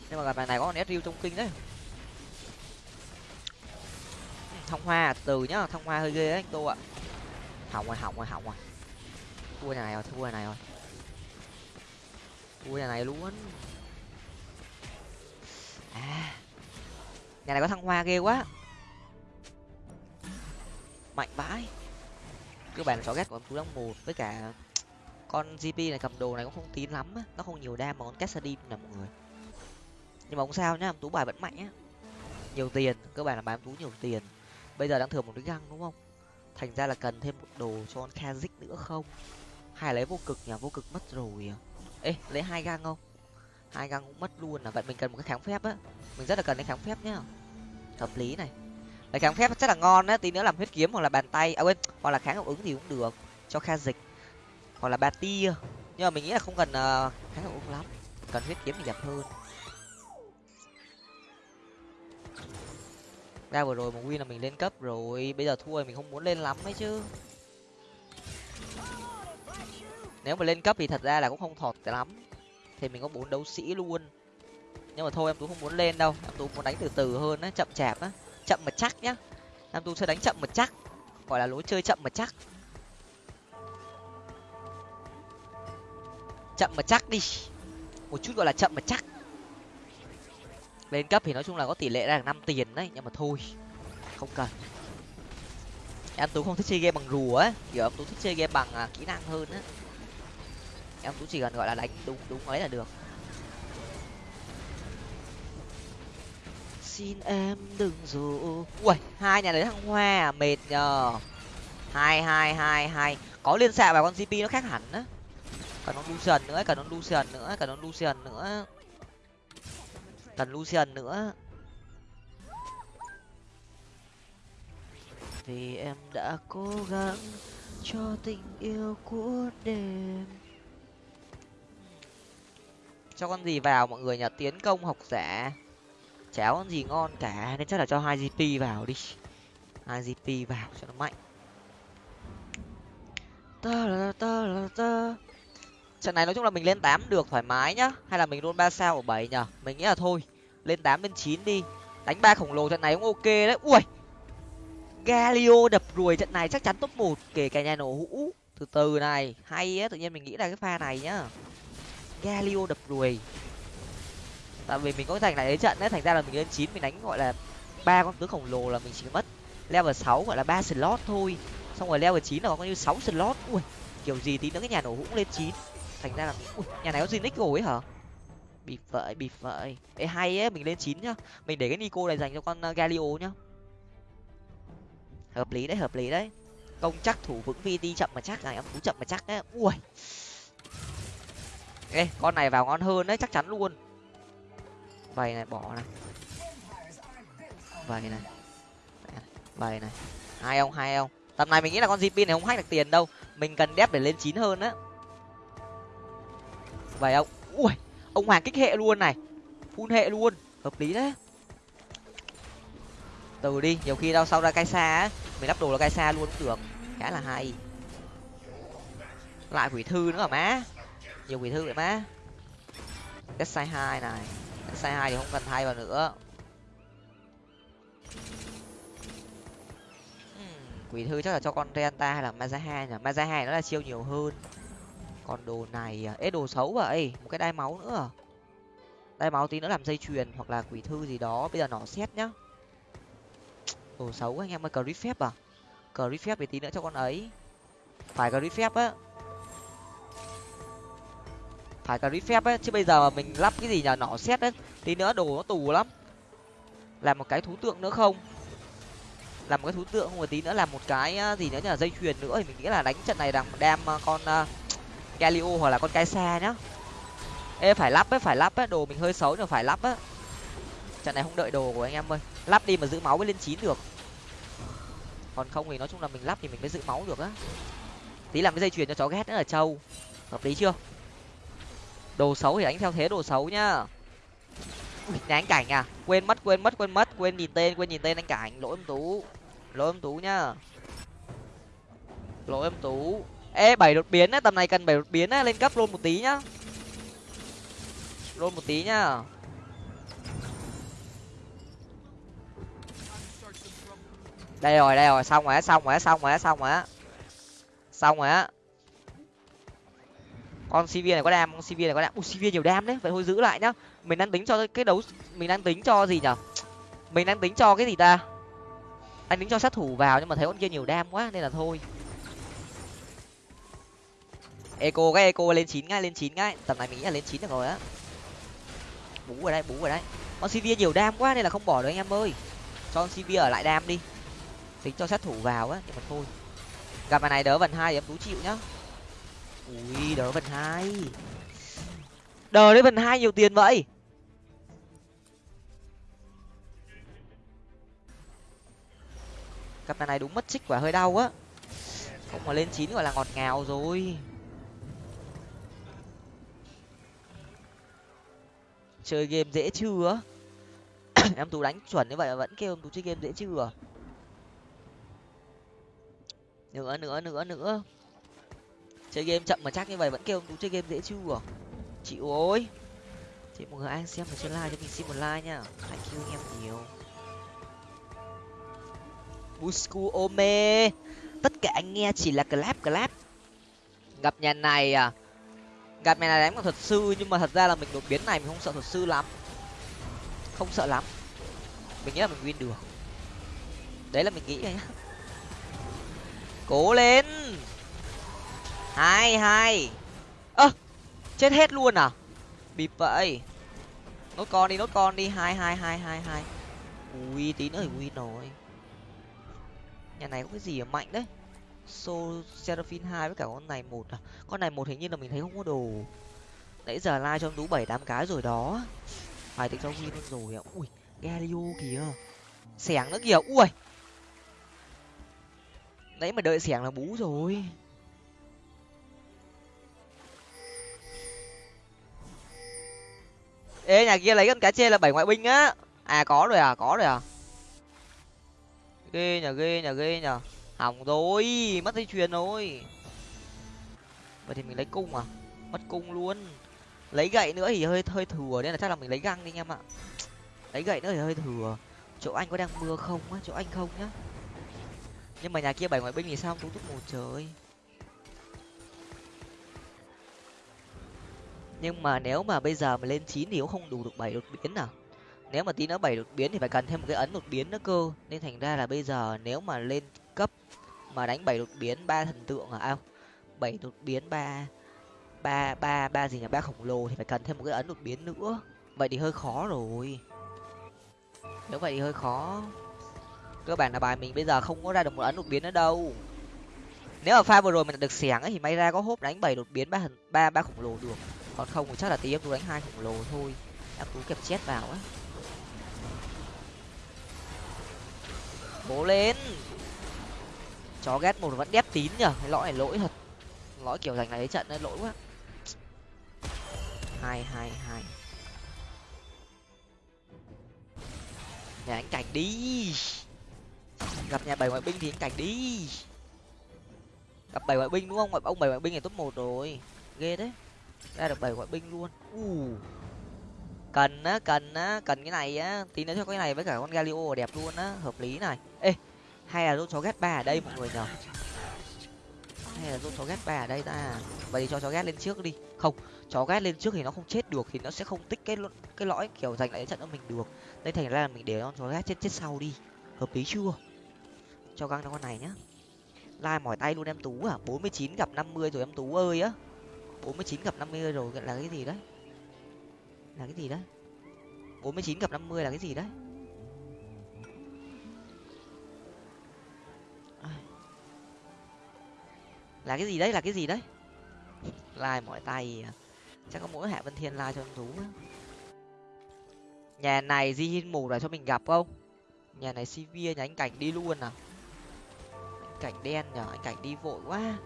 Nhưng mà gặp bài này có con nét riêu trong kinh đấy thông hoa, từ nhá, thông hoa hơi ghê đấy, anh tô ạ. Hỏng rồi hỏng rồi hỏng rồi. Thua nhà này rồi, thua nhà này rồi. Thua nhà này luôn. À nhà này có thăng hoa ghê quá. Mạnh vãi. Cơ bản là chó ghét của em chú đóng một với cả con gp này cầm đồ này cũng không tín lắm á. Nó không nhiều đam mà con cassadin là mọi người. Nhưng mà không sao nhá tú bài vẫn mạnh á. Nhiều tiền, cơ bản là bán tú nhiều tiền bây giờ đang thừa một cái găng đúng không? Thành ra là cần thêm một đồ cho con kazik nữa không? Hay lấy vô cực nhỉ? Vô cực mất rồi à? Ê lấy hai găng không? Hai găng cũng mất luôn là vậy mình cần một cái kháng phép á. Mình rất là cần cái kháng phép nhá. Hợp lý này. Lấy kháng phép rất là ngon á tí nữa làm huyết kiếm hoặc là bàn tay à quên hoặc là kháng hiệu ứng thì cũng được cho kha dịch hoặc là ba tia. Nhưng mà mình nghĩ là không cần uh, kháng hiệu ứng lắm. Cần huyết kiếm thì đẹp hơn. Ra vừa rồi một win là mình lên cấp rồi, bây giờ thua thì mình không muốn lên lắm ấy chứ. Nếu mà lên cấp thì thật ra là cũng không thọt lắm. Thì mình có bốn đấu sĩ luôn. Nhưng mà thôi, em tú không muốn lên đâu. Em tú muốn đánh từ từ hơn á, chậm chạp á. Chậm mà chắc nhá. Em tú sẽ đánh chậm mà chắc. Gọi là lối chơi chậm mà chắc. Chậm mà chắc đi. Một chút gọi là chậm mà chắc lên cấp thì nói chung là có tỷ lệ ra được năm tiền đấy nhưng mà thôi không cần. Em tú không thích chơi game bằng rùa ấy kiểu em tú thích chơi game bằng à, kỹ năng hơn á. Em tú chỉ cần gọi là đánh đúng đúng ấy là được. Xin em đừng dù ui hai nhà đấy thằng hoa à, mệt nhờ. Hai hai hai hai. Có liên xạ vào con gp nó khác hẳn á. Cần con lucian nữa cần con lucian nữa cần con lucian nữa cần lucian nữa. Vì em đã cố gắng cho tình yêu của đêm. Cho con gì vào mọi người nhà tiến công học giả. Cháo con gì ngon cả. Nên chắc là cho hai gp vào đi. Hai gp vào cho nó mạnh. Ta là ta là ta trận này nói chung là mình lên tám được thoải mái nhá. Hay là mình luôn ba sao ở bảy nhở mình nghĩ là thôi, lên tám lên chín đi. Đánh ba khổng lồ trận này cũng ok đấy. Ui! Galio đập ruồi trận này chắc chắn top một, kể cả nhà nổ hũ. Từ từ này, hay á, tự nhiên mình nghĩ là cái pha này nhá. Galio đập ruồi tại vì mình có thành lại đấy trận đấy, thành ra là mình lên chín, mình đánh gọi là ba con tướng khổng lồ là mình chỉ mất level sáu, gọi là ba slot thôi. Xong rồi level chín là có như sáu slot. Ui! Kiểu gì tí nữa cái nhà nổ hũ lên chín thành ra là ui, nhà này có Zinix rồi ấy hả? Bịp vậy bịp vậy ê hay ấy mình lên chín nhá. Mình để cái nico này dành cho con ờ, galio nhá. Hợp lý đấy hợp lý đấy. Công chắc thủ vững vi đi chậm mà chắc này em tú chậm mà chắc đấy. Ui. Ê con này vào ngon hơn đấy chắc chắn luôn. Vầy này bỏ này. Vầy này. Vầy này. Hai ông hai ông tầm này mình nghĩ là con zipin này không hack được tiền đâu. Mình cần đép để lên chín hơn á vậy ông ui, ông hoàng kích hệ luôn này. Phun hệ luôn. Hợp lý đấy. Từ đi, nhiều khi đau sau ra cai xa á. Mình lắp đồ là cai xa luôn cũng được. Khá là hay. Lại quỷ thư nữa hả má? Nhiều quỷ thư vậy má. Cái sai hai này. Cái sai hai thì không cần thay vào nữa. Hmm, quỷ thư chắc là cho con renta hay là mazaha nhỉ? Mazaha nó là chiêu nhiều hơn còn đồ này à, ế đồ xấu à? vậy một cái đai máu nữa à? đai máu tí nữa làm dây chuyền hoặc là quỷ thư gì đó bây giờ nó xét nhá. Đồ xấu anh em ơi cờ phép à? Cờ phép thì tí nữa cho con ấy. Phải cờ phép á. Phải cờ phép á chứ bây giờ mà mình lắp cái gì nhờ nỏ xét á. Tí nữa đồ nó tù lắm. Làm một cái thú tượng nữa không? Làm một cái thú tượng không một tí nữa làm một cái gì nữa nhờ dây chuyền nữa. Thì mình nghĩ là đánh trận này đang đem con uh, galio hoặc là con kaisa nhá. Ê phải lắp ấy phải lắp ấy đồ mình hơi xấu nhưng phải lắp á trận này không đợi đồ của anh em ơi. Lắp đi mà giữ máu mới lên chín được. Còn không thì nói chung là mình lắp thì mình mới giữ máu được á. Tí làm cái dây chuyền cho chó ghét nữa là trâu. Hợp lý chưa? Đồ xấu thì đánh theo thế đồ xấu nhá. Ui, anh cảnh à? Quên mất quên mất quên mất quên nhìn tên quên nhìn tên anh cảnh. Lỗi em tú. Lỗi em tú nhá. Lỗi em tú ê, bảy đột biến á, tầm này cần bảy đột biến á, lên cấp luôn một tí nhá. Luôn một tí nhá. Đây rồi đây rồi, xong rồi á, xong rồi á, xong rồi á, xong rồi á. Xong rồi á. Con cv này có đam, con cv này có đam. Ui cv nhiều đam đấy, vậy thôi giữ lại nhá. Mình đang tính cho cái đấu, mình đang tính cho gì nhở? Mình đang tính cho cái gì ta? Anh tính cho sát thủ vào nhưng mà thấy con kia nhiều đam quá nên là thôi eco, cái eco lên chín ngay, lên chín ngay. Tầm này mình nghĩ là lên chín được rồi á. Bú ở đây, bú ở đây. Con cv nhiều đam quá nên là không bỏ được anh em ơi. Cho con cv ở lại đam đi. Tính cho sát thủ vào á, nhưng mà thôi. Gặp bài này đỡ vần hai em tú chịu nhá. Ui, đỡ vần hai. Đờ đấy vần hai nhiều tiền vậy. Cặp này đúng mất chích quả hơi đau á. Không mà lên chín gọi là ngọt ngào rồi. Chơi game dễ chưa? Em tú đánh chuẩn như vậy mà vẫn kêu em tú chơi game dễ chưa? Nữa nữa nữa nữa. Chơi game chậm mà chắc như vậy vẫn kêu em tú chơi game dễ chưa? Chị ôi chị mọi người ai xem mà chơi like cho mình xin một like nha. Hãy kêu em nhiều. Busku Ome! Tất cả anh nghe chỉ là clap clap. Gặp nhà này à? Gặp mẹ này đánh bằng thuật sư, nhưng mà thật ra là mình đột biến này mình không sợ thuật sư lắm. Không sợ lắm. Mình nghĩ là mình win được. Đấy là mình nghĩ nhá. Cố lên. Hai hai ơ, chết hết luôn à? Bịp vậy. Nốt con đi, nốt con đi. Hai hai hai hai hai. Ui, tí nữa thì win rồi. Nhà này có cái gì mà mạnh đấy? So seraphine hai với cả con này một à? Con này một hình như là mình thấy không có đồ. Nãy giờ like cho tú bảy, tám cái rồi đó. Phải tính cho win rồi ạ. Ui, galio kìa. Xẻng nữa kìa. Ui. Nãy mà đợi xẻng là bú rồi. Ê, nhà kia lấy con cá chê là bảy ngoại binh á. À có rồi à có rồi à. Ghê nhờ ghê nhờ ghê nhờ hỏng rồi, mất dây chuyền rồi. Vậy thì mình lấy cung à? Mất cung luôn. Lấy gậy nữa thì hơi hơi thừa, nên là chắc là mình lấy găng đi anh em ạ. Lấy gậy nữa thì hơi thừa. Chỗ anh có đang mưa không á? Chỗ anh không nhá. Nhưng mà nhà kia bảy ngoại binh thì sao? Tú túc một trời. Nhưng mà nếu mà bây giờ mà lên chín thì cũng không đủ được bảy đột biến nào nếu mà tí nữa bảy đột biến thì phải cần thêm một cái ấn đột biến nữa cơ. Nên thành ra là bây giờ nếu mà lên mà đánh bảy đột biến ba thần tượng à ao bảy đột biến ba ba ba ba gì nhỉ? Ba khổng lồ thì phải cần thêm một cái ấn đột biến nữa. Vậy thì hơi khó rồi. Nếu vậy thì hơi khó. Cơ bản là bài mình bây giờ không có ra được một ấn đột biến nữa đâu. Nếu mà pha vừa rồi mình được xẻng ấy thì may ra có hốp đánh bảy đột biến ba thần, ba ba khổng lồ được. Còn không thì chắc là tí em tú đánh hai khổng lồ thôi. Em tú kẹp chết vào á. Bố lên chó ghét một vẫn đép tín nhở cái lõi này lỗi thật. Lõi kiểu giành này trận nên lỗi quá. Hai hai hai. Nhà anh cảnh đi. Gặp nhà bảy ngoại binh thì anh cảnh đi. Gặp bảy ngoại binh đúng không? Ông bảy ngoại binh này top một rồi. Ghê đấy ra được bảy ngoại binh luôn. U. Cần á cần á, cần cái này á. Tí nữa cho cái này với cả con galio đẹp luôn á. Hợp lý này. Ê hay là chó ghét ba ở đây, mọi người nhở hay là chó ghét ba ở đây ta? Vậy thì cho chó ghét lên trước đi. Không, chó ghét lên trước thì nó không chết được, thì nó sẽ không tích cái cái lõi kiểu giành lại trận cho mình được. Đây thành ra là mình để con chó ghét chết chết sau đi. Hợp lý chưa? Cho găng cho con này nhá. Lai mỏi tay luôn em tú à. Bốn mươi chín gặp năm mươi rồi em tú ơi á. Bốn mươi chín gặp năm mươi rồi là cái gì đấy? Là cái gì đấy? Bốn mươi chín gặp năm mươi là cái gì đấy? Là cái gì đấy là cái gì đấy lai mỏi tay à. chắc có mỗi hạ vân thiên lai cho em tú nhà này di hin mù là cho mình gặp không nhà này sivir nhà anh cảnh đi luôn à anh cảnh đen nhở anh cảnh đi vội quá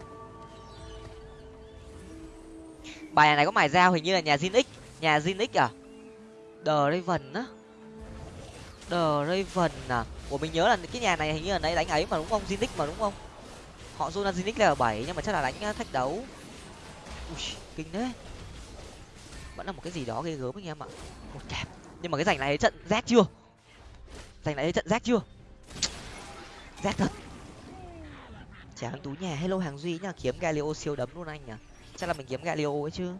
bài này có mài dao hình như là nhà Jin X, nhà Jin X à? The Raven á. The Raven à? Của mình nhớ là cái nhà này hình như là nãy đánh ấy mà đúng không? Jin X mà đúng không? Họ Zona Jin X là bảy nhưng mà chắc là đánh à, thách đấu. Ui, kinh đấy. Vẫn là một cái gì đó ghê gớm anh em ạ. Một kẹp. Nhưng mà cái giành này trận rác chưa? Giành này trận rác chưa? Rác thật. Chả hàng tú nhà hello hàng duy nhá kiếm galio siêu đấm luôn anh nhỉ chắc là mình kiếm galio ấy chứ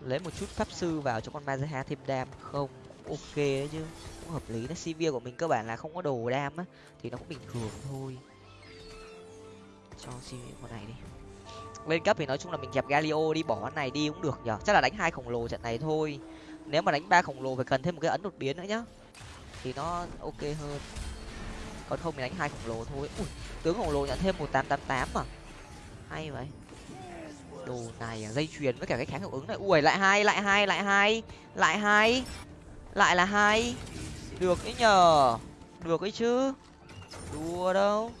lấy một chút pháp sư vào cho con mazeha thêm đam không ok đấy chứ cũng hợp lý nó cv của mình cơ bản là không có đồ đam á thì nó cũng bình thường thôi. Cho cv con này đi. Lên cấp thì nói chung là mình kẹp galio đi bỏ con này đi cũng được nhở. Chắc là đánh hai khổng lồ trận này thôi. Nếu mà đánh ba khổng lồ phải cần thêm một cái ấn đột biến nữa nhá. Thì nó ok hơn. Còn không mình đánh hai khổng lồ thôi. Ui tướng khổng lồ nhận thêm một tám tám tám mà hay vậy. Đồ này à, dây chuyền với cả cái kháng hiệu ứng này. Ui lại hai lại hai lại hai lại hai lại là hai được ấy nhờ. Được ấy chứ. Đùa đâu.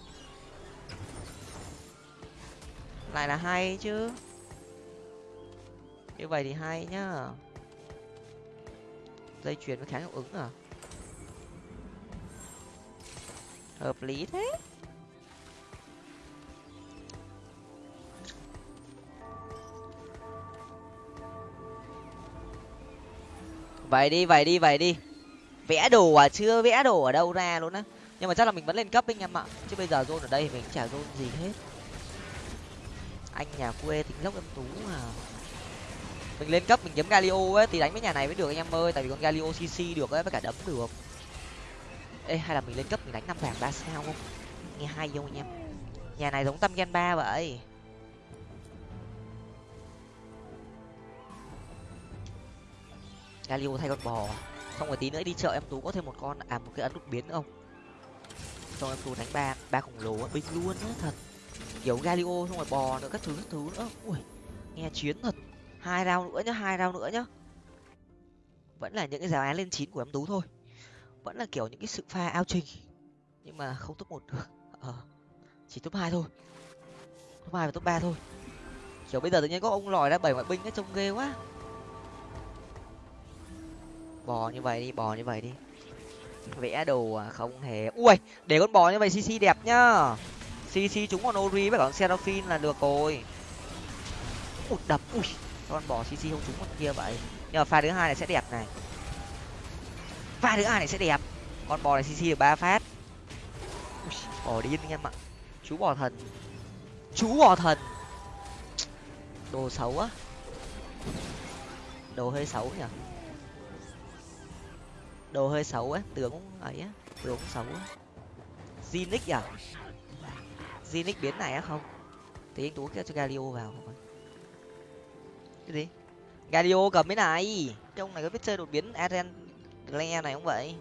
Lại là hay chứ. Như vậy thì hay nhá. Dây chuyền với kháng hiệu ứng à? Hợp lý thế. Vậy đi vậy đi vậy đi vẽ đồ à? Chưa vẽ đồ ở đâu ra luôn á. Nhưng mà chắc là mình vẫn lên cấp anh em ạ. Chứ bây giờ zone ở đây mình chả zone gì hết. Anh nhà quê tính lốc em tú à mình lên cấp mình kiếm galio ấy, thì đánh với nhà này mới được anh em ơi. Tại vì con galio cc được ấy, với cả đấm được. Ê, hay là mình lên cấp mình đánh năm vàng ba sao không? Nghe hay không anh em? Nhà này giống tâm gen ba vậy. Galio thay con bò xong rồi tí nữa đi chợ em tú có thêm một con à một cái ấn đột biến nữa không? Xong em tú đánh ba ba khổng lồ á, binh luôn á, thật. Kiểu galio, xong rồi bò nữa, các thứ các thứ nữa. Ui, nghe chiến thật. Hai rau nữa nhá, hai rau nữa nhá. Vẫn là những cái giáo án lên chín của em tú thôi. Vẫn là kiểu những cái sự pha ao trình nhưng mà không top một được. Ờ chỉ top hai thôi. Top hai và top ba thôi. Kiểu bây giờ tự nhiên có ông lòi ra bảy ngoại binh ấy, trông ghê quá bò như vậy đi bò như vậy đi. Vẽ đồ à, không hề. Ui để con bò như vậy cc đẹp nhá. Cc chúng còn ori với cả con seraphine là được rồi. Ụt đập ui con bò cc không trúng con kia vậy. Nhưng mà pha thứ hai này sẽ đẹp này. Pha thứ hai này sẽ đẹp. Con bò này cc được ba phát. Ui, bò điên anh em ạ. Chú bò thần. Chú bò thần. Đồ xấu á. Đồ hơi xấu nhỉ? đồ hơi xấu á tướng ấy á tướng xấu á. Zinic à? Zinic biến này á không? Thì anh tú kia cho galio vào không cái gì? Galio cầm cái này. Cái này có biết chơi đột biến aren này không vậy?